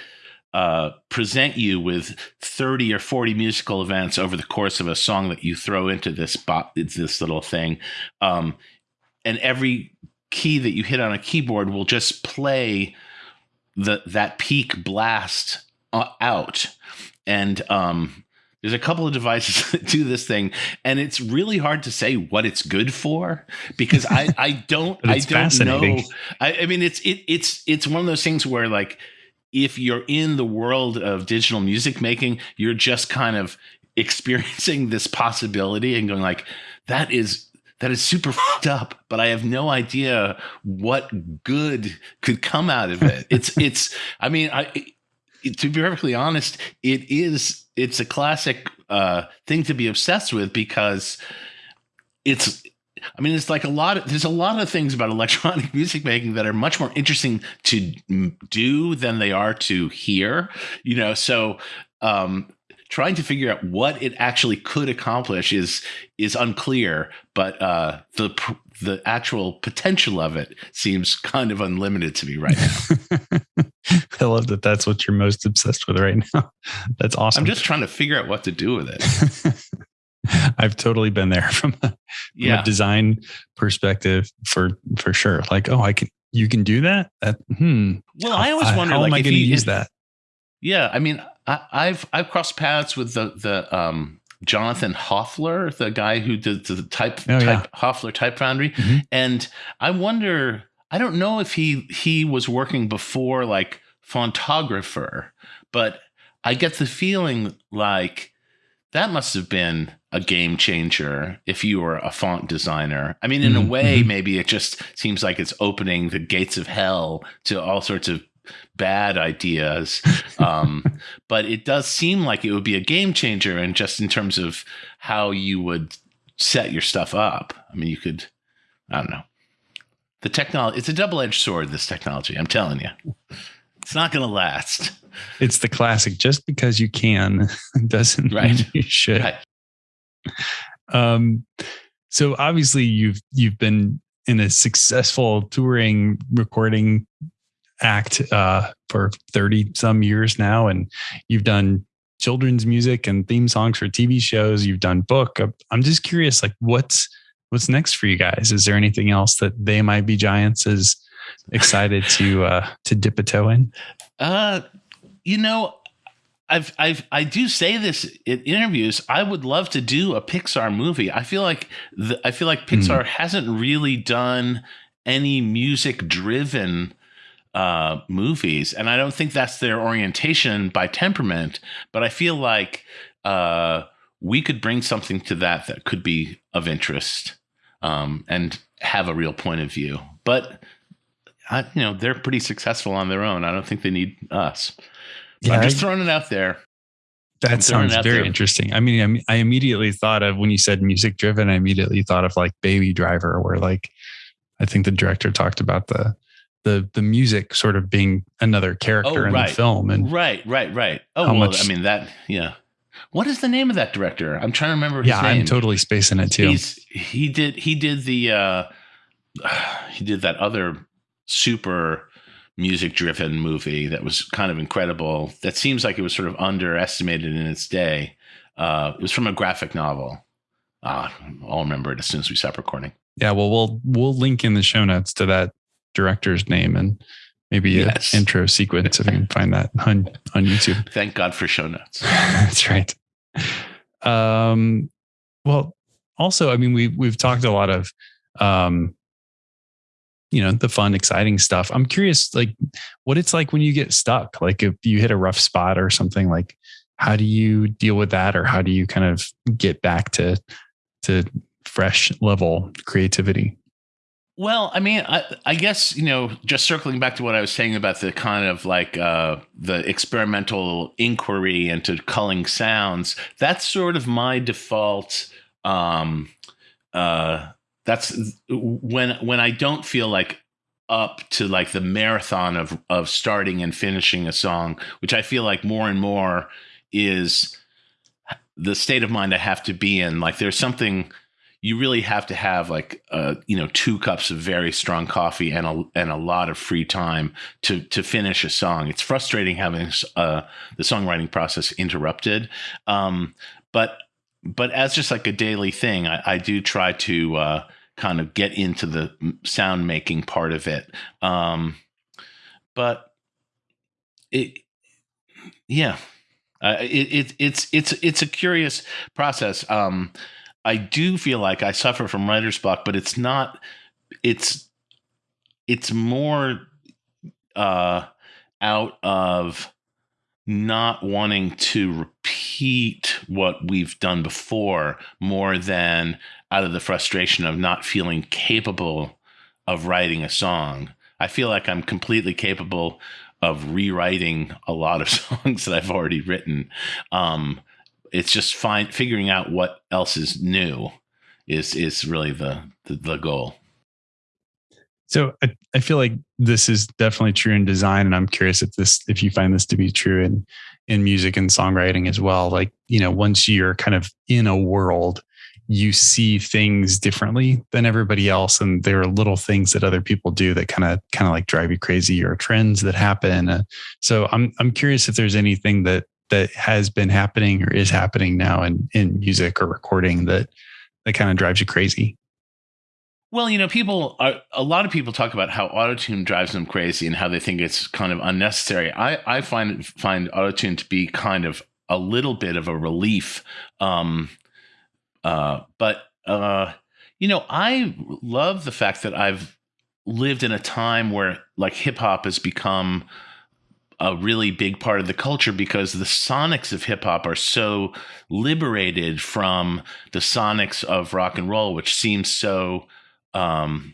Speaker 1: uh, present you with 30 or 40 musical events over the course of a song that you throw into this spot, this little thing. Um, and every key that you hit on a keyboard will just play the that peak blast uh, out. And um, there's a couple of devices that do this thing, and it's really hard to say what it's good for because I I don't I don't know. I, I mean, it's it it's it's one of those things where like if you're in the world of digital music making, you're just kind of experiencing this possibility and going like, that is that is super fucked up, but I have no idea what good could come out of it. It's it's I mean, I to be perfectly honest, it is it's a classic uh, thing to be obsessed with because it's I mean, it's like a lot of there's a lot of things about electronic music making that are much more interesting to do than they are to hear. You know, so um, trying to figure out what it actually could accomplish is is unclear, but uh, the the actual potential of it seems kind of unlimited to me right now.
Speaker 2: I love that. That's what you're most obsessed with right now. That's awesome.
Speaker 1: I'm just trying to figure out what to do with it.
Speaker 2: I've totally been there from, a, from yeah. a design perspective for for sure. Like, oh, I can you can do that. That hmm.
Speaker 1: Well, I always wonder how
Speaker 2: like, am I going to use that?
Speaker 1: Yeah, I mean, I, have I've crossed paths with the the um, Jonathan Hoefler, the guy who did the type, oh, type yeah. Hoefler Type Foundry, mm-hmm. and I wonder. I don't know if he he was working before like Fontographer, but I get the feeling like that must have been a game changer if you were a font designer. I mean, in mm-hmm. a way, mm-hmm. maybe it just seems like it's opening the gates of hell to all sorts of bad ideas. Um, but it does seem like it would be a game changer, and just in terms of how you would set your stuff up. I mean, you could, I don't know. The technology, it's a double edged sword, this technology. I'm telling you, it's not going to last.
Speaker 2: It's the classic just because you can doesn't right. mean you should. Right. Um, so obviously you've you've been in a successful touring recording act uh, for 30 some years now and you've done children's music and theme songs for tv shows you've done book i'm just curious like what's what's next for you guys? Is there anything else that they might be giants is excited to uh, to dip a toe in?
Speaker 1: Uh, you know, I've I've I do say this in interviews. I would love to do a Pixar movie. I feel like the, I feel like Pixar mm. hasn't really done any music driven uh, movies, and I don't think that's their orientation by temperament. But I feel like uh, we could bring something to that that could be of interest um, and have a real point of view. But I, you know, they're pretty successful on their own. I don't think they need us. Yeah, I'm just throwing it out there.
Speaker 2: That sounds very there. interesting. I mean, I, I immediately thought of when you said music driven. I immediately thought of like Baby Driver, where like I think the director talked about the the the music sort of being another character oh, right. in the film and
Speaker 1: right right right. Oh well much, i mean that yeah. What is the name of that director? I'm trying to remember
Speaker 2: yeah i'm totally spacing it too.
Speaker 1: He's, he did he did the uh he did that other super music driven movie that was kind of incredible. That seems like it was sort of underestimated in its day. Uh it was from a graphic novel. Uh, I'll remember it as soon as we stop recording.
Speaker 2: Yeah, well, we'll we'll link in the show notes to that director's name and maybe yes. an intro sequence if you can find that on on YouTube.
Speaker 1: Thank God for show notes.
Speaker 2: That's right. Um, well, also, I mean, we we've talked a lot of, um, you know, the fun, exciting stuff. I'm curious, like, what it's like when you get stuck. Like, if you hit a rough spot or something, like, how do you deal with that, or how do you kind of get back to to fresh level creativity?
Speaker 1: Well, I mean, I, I, guess you know, just circling back to what I was saying about the kind of like uh, the experimental inquiry into culling sounds. That's sort of my default. Um, uh, that's when when I don't feel like up to like the marathon of of starting and finishing a song, which I feel like more and more is the state of mind I have to be in. Like there's something you really have to have like uh, you know two cups of very strong coffee and a and a lot of free time to to finish a song. It's frustrating having uh, the songwriting process interrupted, um, but but as just like a daily thing, I, I do try to uh, kind of get into the sound making part of it. Um, but it, yeah, it, it, it's it's it's a curious process. Um, I do feel like I suffer from writer's block, but it's not. It's it's more uh, out of not wanting to repeat what we've done before, more than out of the frustration of not feeling capable of writing a song. I feel like I'm completely capable of rewriting a lot of songs that I've already written. Um, it's just fine figuring out what else is new is is really the the, the goal.
Speaker 2: So I, I feel like this is definitely true in design, and I'm curious if this if you find this to be true in in music and songwriting as well. Like you know, once you're kind of in a world, you see things differently than everybody else, and there are little things that other people do that kind of kind of like drive you crazy, or trends that happen. Uh, so I'm I'm curious if there's anything that that has been happening or is happening now in in music or recording that that kind of drives you crazy?
Speaker 1: Well, you know, people are, a lot of people talk about how autotune drives them crazy and how they think it's kind of unnecessary. I, I find find autotune to be kind of a little bit of a relief. Um, uh, but uh, you know, I love the fact that I've lived in a time where like hip hop has become a really big part of the culture because the sonics of hip hop are so liberated from the sonics of rock and roll, which seems so um,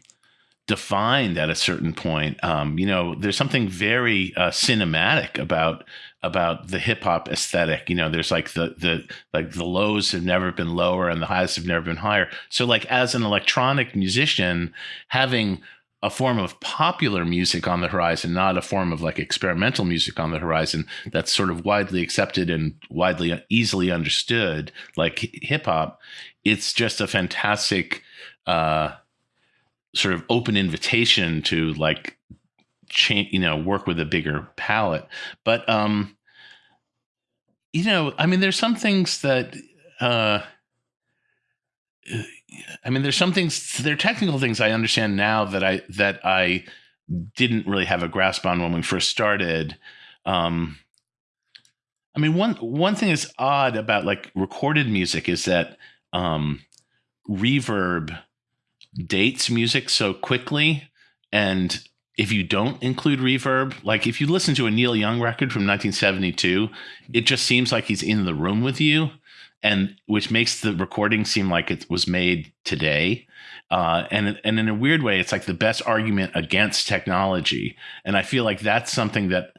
Speaker 1: defined at a certain point. Um, you know, there's something very uh, cinematic about about the hip hop aesthetic. You know, there's like the the like the lows have never been lower and the highs have never been higher. So like as an electronic musician, having a form of popular music on the horizon, not a form of like experimental music on the horizon that's sort of widely accepted and widely easily understood, like hip hop. It's just a fantastic uh, sort of open invitation to like change, you know, work with a bigger palette. But um, you know, I mean, there's some things that uh, I mean, there's some things, there are technical things I understand now that I that I didn't really have a grasp on when we first started. Um, I mean, one one thing is odd about like recorded music is that um, reverb dates music so quickly, and if you don't include reverb, like if you listen to a Neil Young record from 1972, it just seems like he's in the room with you, and which makes the recording seem like it was made today. Uh, and and in a weird way, it's like the best argument against technology. And I feel like that's something that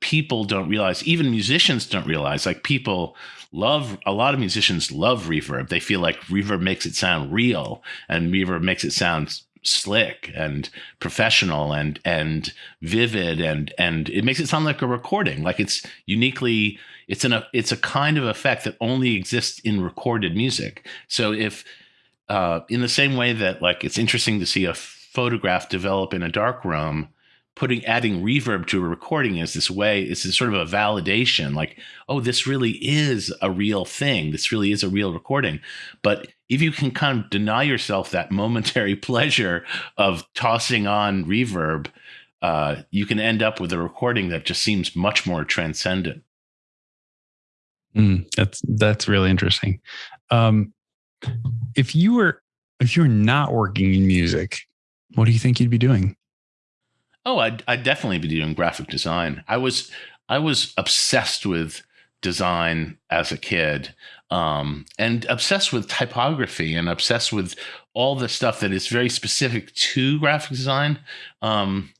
Speaker 1: people don't realize. Even musicians don't realize. Like people love a lot of musicians love reverb. They feel like reverb makes it sound real, and reverb makes it sound slick and professional and and vivid and and it makes it sound like a recording. Like it's uniquely it's an it's a kind of effect that only exists in recorded music. So if uh, in the same way that like it's interesting to see a photograph develop in a dark room putting adding reverb to a recording is this way it's this sort of a validation like oh this really is a real thing. This really is a real recording. But if you can kind of deny yourself that momentary pleasure of tossing on reverb uh, you can end up with a recording that just seems much more transcendent.
Speaker 2: Mm, that's that's really interesting. Um, if you were if you're not working in music what do you think you'd be doing?
Speaker 1: Oh, I'd, I'd definitely be doing graphic design. I was I was obsessed with design as a kid, um, and obsessed with typography and obsessed with all the stuff that is very specific to graphic design. Um,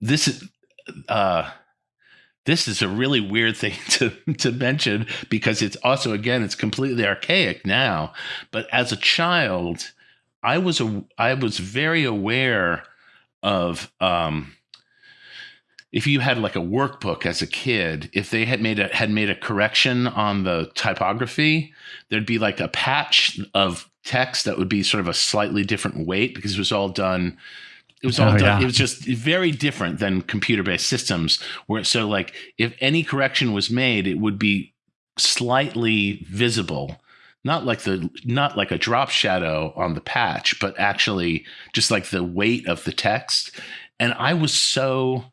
Speaker 1: this is uh, this is a really weird thing to to mention because it's also again it's completely archaic now. But as a child, I was a I was very aware of um, if you had like a workbook as a kid, if they had made a had made a correction on the typography, there'd be like a patch of text that would be sort of a slightly different weight because it was all done. It was all oh, done. Yeah. It was just very different than computer based systems. Where so like if any correction was made, it would be slightly visible not like the not like a drop shadow on the patch, but actually just like the weight of the text. And I was so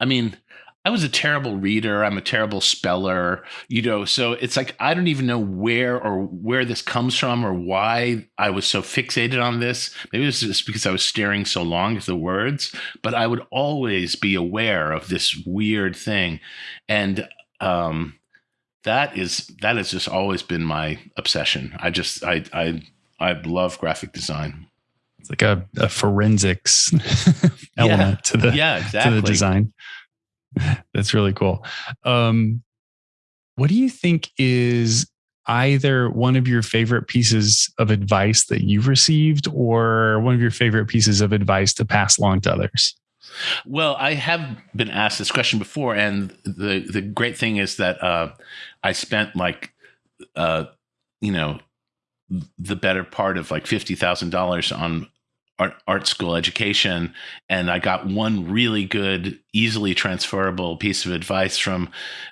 Speaker 1: I mean, I was a terrible reader. I'm a terrible speller, you know. So it's like I don't even know where or where this comes from or why I was so fixated on this. Maybe it was just because I was staring so long at the words, but I would always be aware of this weird thing. And um, that is that has just always been my obsession. I just I I I love graphic design.
Speaker 2: It's like a, a forensics element
Speaker 1: yeah.
Speaker 2: to the
Speaker 1: yeah exactly.
Speaker 2: to the design. That's really cool. Um, what do you think is either one of your favorite pieces of advice that you've received or one of your favorite pieces of advice to pass along to others?
Speaker 1: Well, I have been asked this question before, and the the great thing is that uh, I spent like, uh, you know, the better part of like fifty thousand dollars on art art school education, and I got one really good, easily transferable piece of advice from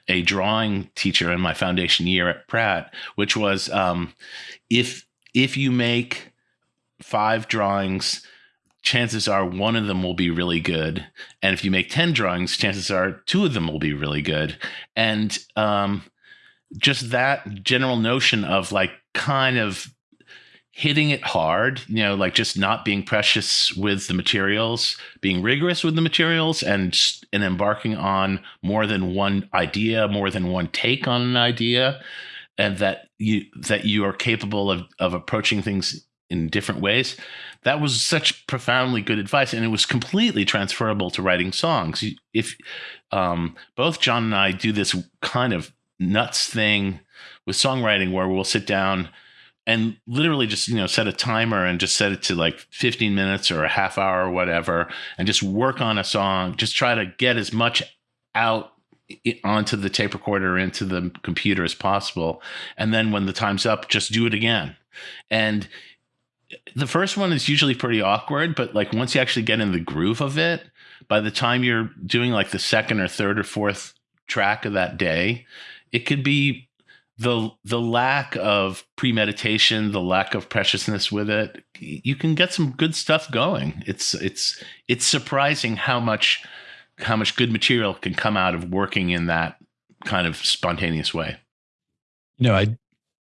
Speaker 1: a drawing teacher in my foundation year at Pratt, which was um, if if you make five drawings chances are one of them will be really good. And if you make 10 drawings, chances are two of them will be really good. And um, just that general notion of like kind of hitting it hard, you know, like just not being precious with the materials, being rigorous with the materials and and embarking on more than one idea, more than one take on an idea and that you that you are capable of of approaching things in different ways that was such profoundly good advice and it was completely transferable to writing songs. If um, both john and i do this kind of nuts thing with songwriting where we'll sit down and literally just you know set a timer and just set it to like 15 minutes or a half hour or whatever and just work on a song. Just try to get as much out onto the tape recorder into the computer as possible. And then when the time's up just do it again. And the first one is usually pretty awkward, but like once you actually get in the groove of it, by the time you're doing like the second or third or fourth track of that day, it could be the the lack of premeditation, the lack of preciousness with it, you can get some good stuff going. It's it's it's surprising how much how much good material can come out of working in that kind of spontaneous way.
Speaker 2: You know, I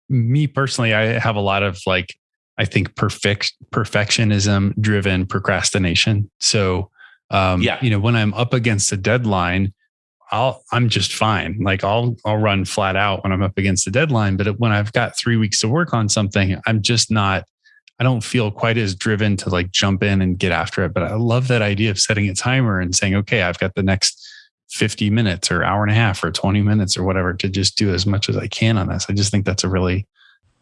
Speaker 2: me personally, I have a lot of like I think perfect perfectionism driven procrastination. So um, yeah. you know, when I'm up against a deadline, I'll I'm just fine. Like I'll I'll run flat out when I'm up against the deadline. But when I've got three weeks to work on something, I'm just not. I don't feel quite as driven to like jump in and get after it. But I love that idea of setting a timer and saying, okay, I've got the next 50 minutes or hour and a half or 20 minutes or whatever to just do as much as I can on this. I just think that's a really,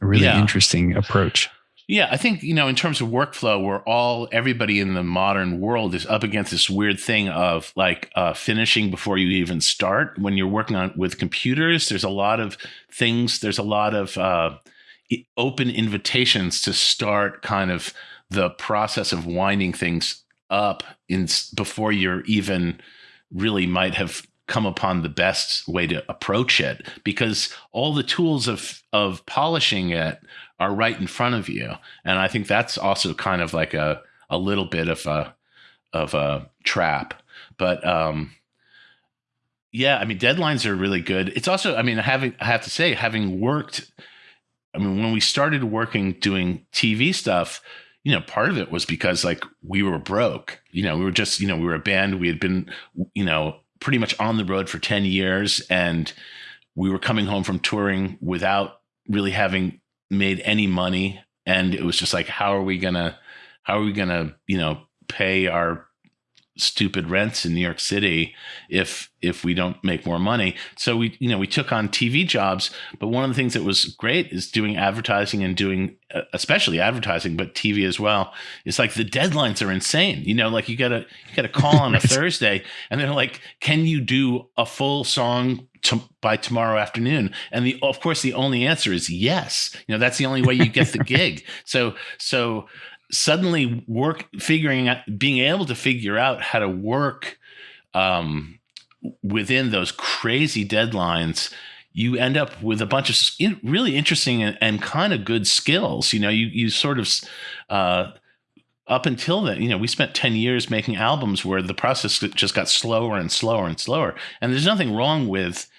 Speaker 2: really yeah. interesting approach.
Speaker 1: Yeah, I think, you know, in terms of workflow, we're all, everybody in the modern world is up against this weird thing of like uh, finishing before you even start. When you're working on with computers, there's a lot of things, there's a lot of uh, open invitations to start kind of the process of winding things up in before you're even really might have come upon the best way to approach it because all the tools of of polishing it are right in front of you and i think that's also kind of like a a little bit of a of a trap but um yeah i mean deadlines are really good it's also i mean having i have to say having worked i mean when we started working doing tv stuff you know, part of it was because like we were broke. You know, we were just, you know, we were a band. We had been, you know, pretty much on the road for 10 years and we were coming home from touring without really having made any money. And it was just like how are we going to how are we going to you know pay our stupid rents in New York City if if we don't make more money. So we you know we took on TV jobs, but one of the things that was great is doing advertising and doing uh, especially advertising, but TV as well. It's like the deadlines are insane. You know, like you got to you got to call on a Thursday, and they're like, "Can you do a full song to, by tomorrow afternoon?" And the of course the only answer is yes. You know, that's the only way you get the gig. So so suddenly work figuring out being able to figure out how to work um, within those crazy deadlines you end up with a bunch of really interesting and, and kind of good skills you know you you sort of uh, up until then you know we spent 10 years making albums where the process just got slower and slower and slower. And there's nothing wrong with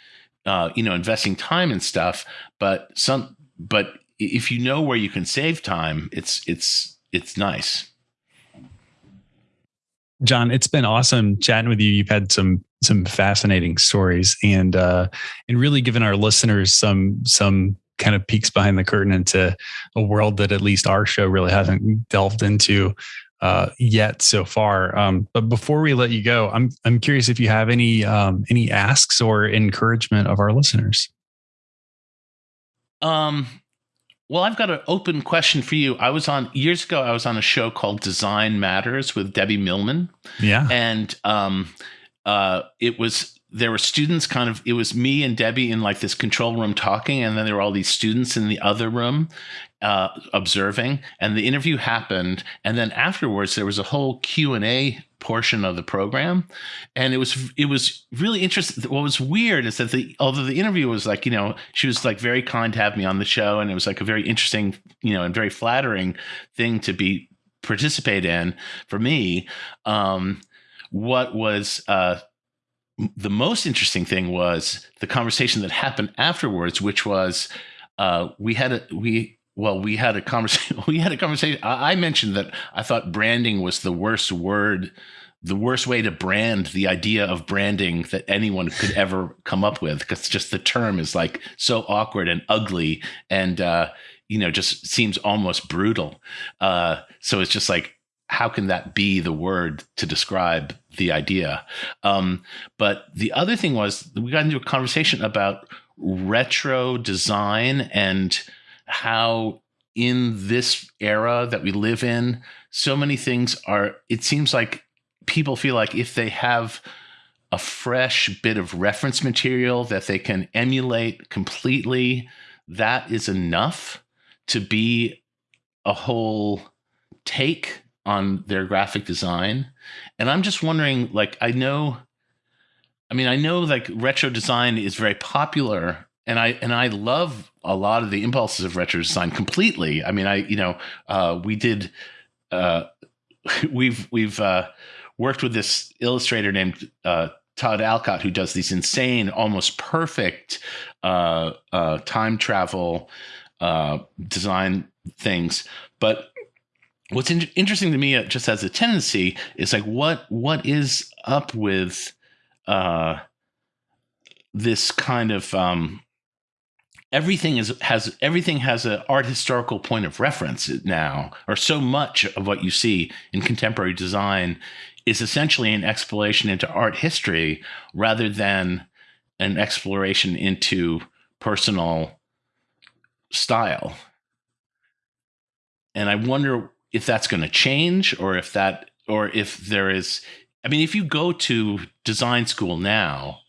Speaker 1: uh, you know investing time and stuff but some but if you know where you can save time it's it's it's nice.
Speaker 2: John, it's been awesome chatting with you. You've had some some fascinating stories and uh and really given our listeners some some kind of peeks behind the curtain into a world that at least our show really hasn't delved into uh, yet so far. Um, but before we let you go, I'm I'm curious if you have any um, any asks or encouragement of our listeners.
Speaker 1: Um, well, I've got an open question for you. I was on years ago. I was on a show called Design Matters with Debbie Millman.
Speaker 2: Yeah,
Speaker 1: and um, uh, it was there were students kind of it was me and Debbie in like this control room talking, and then there were all these students in the other room uh, observing. And the interview happened, and then afterwards there was a whole Q and A portion of the program and it was it was really interesting what was weird is that the although the interview was like you know she was like very kind to have me on the show and it was like a very interesting you know and very flattering thing to be participate in for me um what was uh the most interesting thing was the conversation that happened afterwards which was uh we had a we well, we had a conversation. We had a conversation. I, I mentioned that I thought branding was the worst word, the worst way to brand the idea of branding that anyone could ever come up with, because just the term is like so awkward and ugly, and uh, you know, just seems almost brutal. Uh, so it's just like, how can that be the word to describe the idea? Um, but the other thing was we got into a conversation about retro design and how in this era that we live in, so many things are, it seems like people feel like if they have a fresh bit of reference material that they can emulate completely, that is enough to be a whole take on their graphic design. And I'm just wondering, like, I know, I mean, I know like retro design is very popular and I and I love a lot of the impulses of retro design completely. I mean, I you know uh, we did uh, we've we've uh, worked with this illustrator named uh, Todd Alcott who does these insane, almost perfect uh, uh, time travel design things. But what's in- interesting to me, just as a tendency, is like what what is up with this kind of um, everything is has everything has an art historical point of reference now or so much of what you see in contemporary design is essentially an exploration into art history rather than an exploration into personal style. And i wonder if that's going to change or if that or if there is i mean if you go to design school now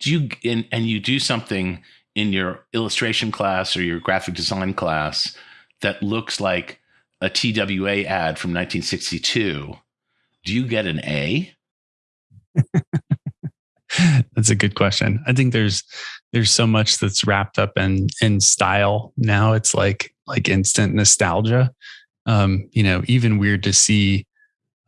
Speaker 1: do you and, and you do something in your illustration class or your graphic design class that looks like a TWA ad from 1962, do you get an A?
Speaker 2: that's a good question. I think there's there's so much that's wrapped up in in style now. It's like like instant nostalgia. Um, you know, even weird to see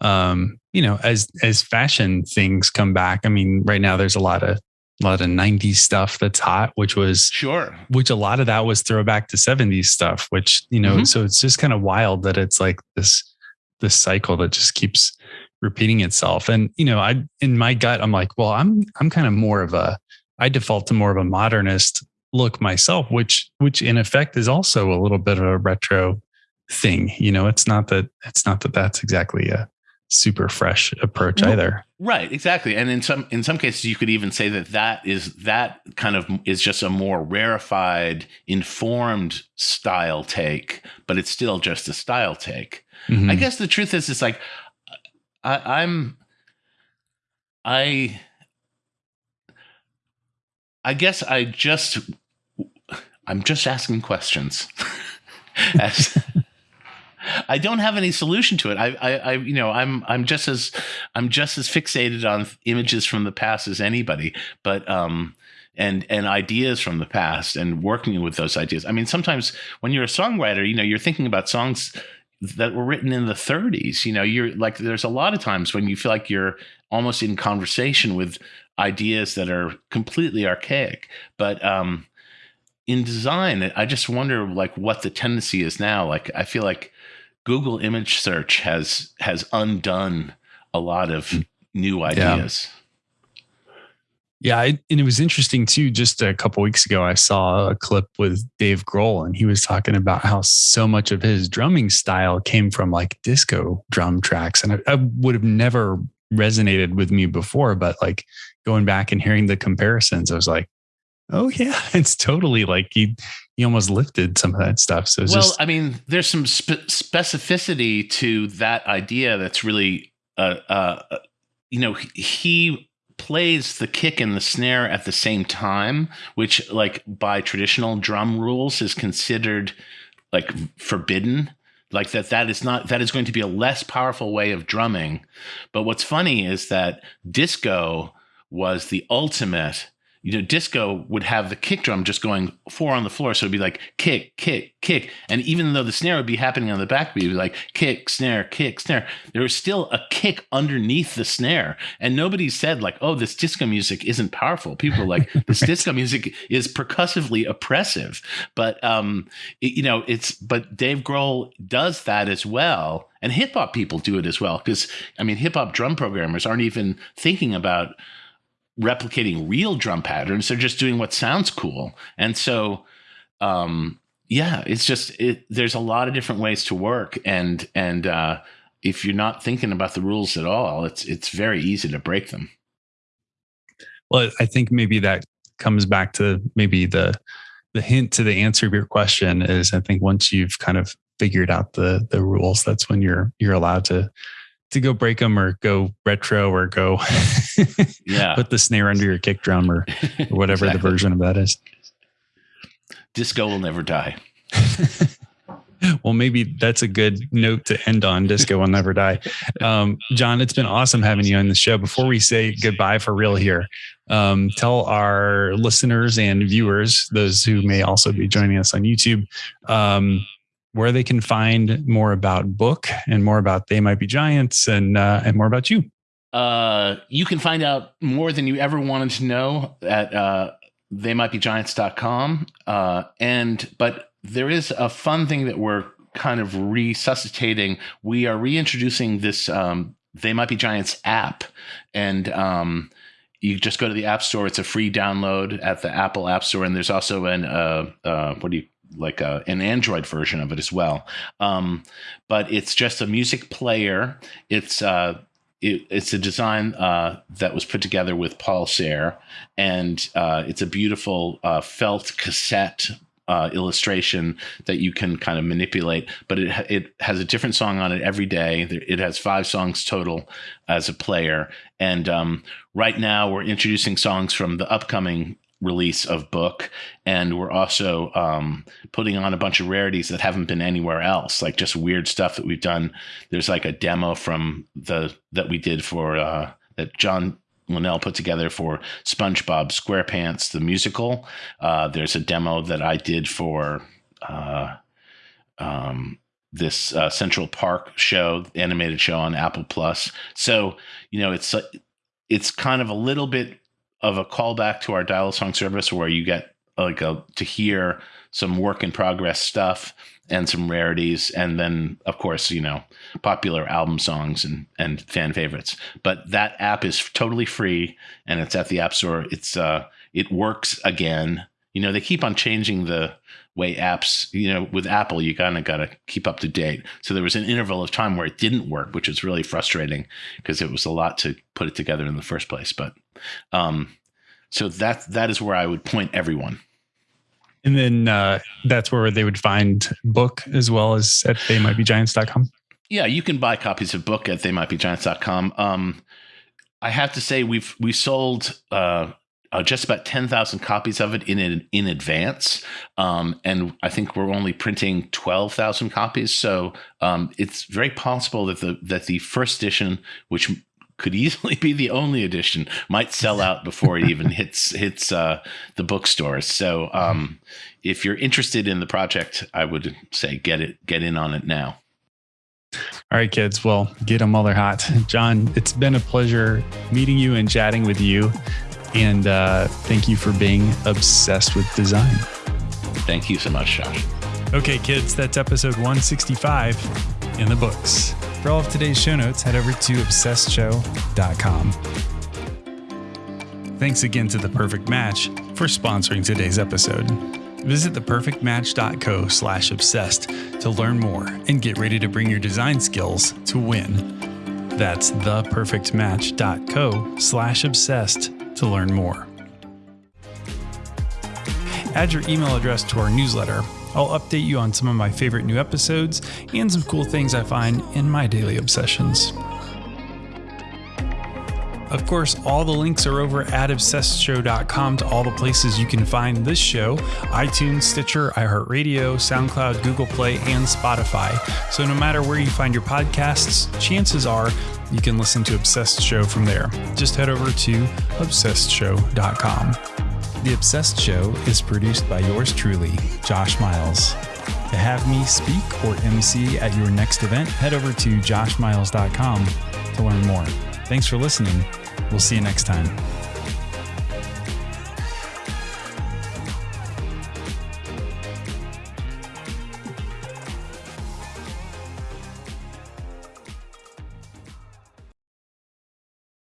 Speaker 2: um, you know, as as fashion things come back. I mean, right now there's a lot of a lot of 90s stuff that's hot, which was
Speaker 1: sure,
Speaker 2: which a lot of that was throwback to 70s stuff, which, you know, mm-hmm. so it's just kind of wild that it's like this, this cycle that just keeps repeating itself. And, you know, I, in my gut, I'm like, well, I'm, I'm kind of more of a, I default to more of a modernist look myself, which, which in effect is also a little bit of a retro thing. You know, it's not that, it's not that that's exactly a, super fresh approach either.
Speaker 1: Right, exactly. And in some in some cases you could even say that that is that kind of is just a more rarefied informed style take, but it's still just a style take. Mm-hmm. I guess the truth is it's like I, I'm I I guess I just I'm just asking questions. As I don't have any solution to it. I, I, I, you know, I'm, I'm just as, I'm just as fixated on images from the past as anybody. But, um, and and ideas from the past and working with those ideas. I mean, sometimes when you're a songwriter, you know, you're thinking about songs that were written in the 30s. You know, you're like there's a lot of times when you feel like you're almost in conversation with ideas that are completely archaic. But um, in design, I just wonder like what the tendency is now. Like I feel like Google image search has has undone a lot of new ideas.
Speaker 2: Yeah, I, and it was interesting too. Just a couple weeks ago, I saw a clip with Dave Grohl, and he was talking about how so much of his drumming style came from like disco drum tracks, and I, I would have never resonated with me before. But like going back and hearing the comparisons, I was like, oh yeah, it's totally like he he almost lifted some of that stuff. So
Speaker 1: well,
Speaker 2: just,
Speaker 1: I mean, there's some spe- specificity to that idea that's really, uh, uh, you know, he plays the kick and the snare at the same time, which, like by traditional drum rules, is considered like forbidden like that that is not that is going to be a less powerful way of drumming but what's funny is that disco was the ultimate you know, disco would have the kick drum just going four on the floor. So it'd be like kick, kick, kick. And even though the snare would be happening on the backbeat, it'd be like kick, snare, kick, snare. There was still a kick underneath the snare. And nobody said, like, oh, this disco music isn't powerful. People were like, this disco music is percussively oppressive. But, um, it, you know, it's, but Dave Grohl does that as well. And hip hop people do it as well. Cause, I mean, hip hop drum programmers aren't even thinking about, replicating real drum patterns. They're just doing what sounds cool. And so, um, yeah, it's just it, there's a lot of different ways to work, and and uh, if you're not thinking about the rules at all, it's it's very easy to break them.
Speaker 2: Well, I think maybe that comes back to maybe the the hint to the answer of your question is I think once you've kind of figured out the the rules, that's when you're you're allowed to to go break them or go retro or go
Speaker 1: yeah.
Speaker 2: put the snare under your kick drum or, or whatever exactly. the version of that is.
Speaker 1: Disco will never die.
Speaker 2: Well maybe that's a good note to end on. Disco will never die. Um, john it's been awesome having you on the show. Before we say goodbye for real here Um, tell our listeners and viewers, those who may also be joining us on YouTube, um, where they can find more about book and more about they might be giants and uh, and more about you.
Speaker 1: Uh, you can find out more than you ever wanted to know at uh, they might be giants.com. Uh, and but there is a fun thing that we're kind of resuscitating. We are reintroducing this um, they might be giants app and um, you just go to the app store it's a free download at the apple app store and there's also an uh, uh, what do you like a, uh, an android version of it as well um, but it's just a music player it's uh, it, it's a design uh, that was put together with Paul Sahre, and uh, it's a beautiful uh, felt cassette uh, illustration that you can kind of manipulate. But it it has a different song on it every day. It has five songs total as a player, and um, right now we're introducing songs from the upcoming release of book and we're also um, putting on a bunch of rarities that haven't been anywhere else like just weird stuff that we've done there's like a demo from the that we did for uh, that john Linnell put together for SpongeBob SquarePants the musical. Uh, there's a demo that I did for uh, um, this uh, Central Park show, animated show on Apple Plus. So you know, it's it's kind of a little bit of a callback to our dial song service where you get like a, to hear some work in progress stuff and some rarities, and then of course you know popular album songs and and fan favorites. But that app is totally free, and it's at the App Store. It's uh it works again. You know they keep on changing the way apps. You know with Apple you kind of got to keep up to date. So there was an interval of time where it didn't work, which was really frustrating because it was a lot to put it together in the first place. But um, so that that is where I would point everyone.
Speaker 2: And then uh, that's where they would find book as well as at theymightbegiants.com.
Speaker 1: Yeah, you can buy copies of book at theymightbegiants.com. Um, I have to say we've we sold uh, uh, just about 10,000 copies of it in in advance. Um, and I think we're only printing 12,000 copies. So um, it's very possible that the that the first edition, which could easily be the only edition might sell out before it even hits hits uh, the bookstores. So um, if you're interested in the project, I would say get it get in on it now.
Speaker 2: All right, kids. Well, get them while they're hot. John, it's been a pleasure meeting you and chatting with you. And uh, thank you for being obsessed with design.
Speaker 1: Thank you so much, Josh.
Speaker 2: Okay, kids, that's episode 165 in the books. For all of today's show notes, head over to obsessedshow.com. Thanks again to The Perfect Match for sponsoring today's episode. Visit theperfectmatch.co slash obsessed to learn more and get ready to bring your design skills to win. That's theperfectmatch.co slash obsessed to learn more. Add your email address to our newsletter I'll update you on some of my favorite new episodes and some cool things I find in my daily obsessions. Of course, all the links are over at obsessedshow.com to all the places you can find this show iTunes, Stitcher, iHeartRadio, SoundCloud, Google Play, and Spotify. So no matter where you find your podcasts, chances are you can listen to Obsessed Show from there. Just head over to obsessedshow.com. The Obsessed Show is produced by yours truly, Josh Miles. To have me speak or MC at your next event, head over to joshmiles.com to learn more. Thanks for listening. We'll see you next time.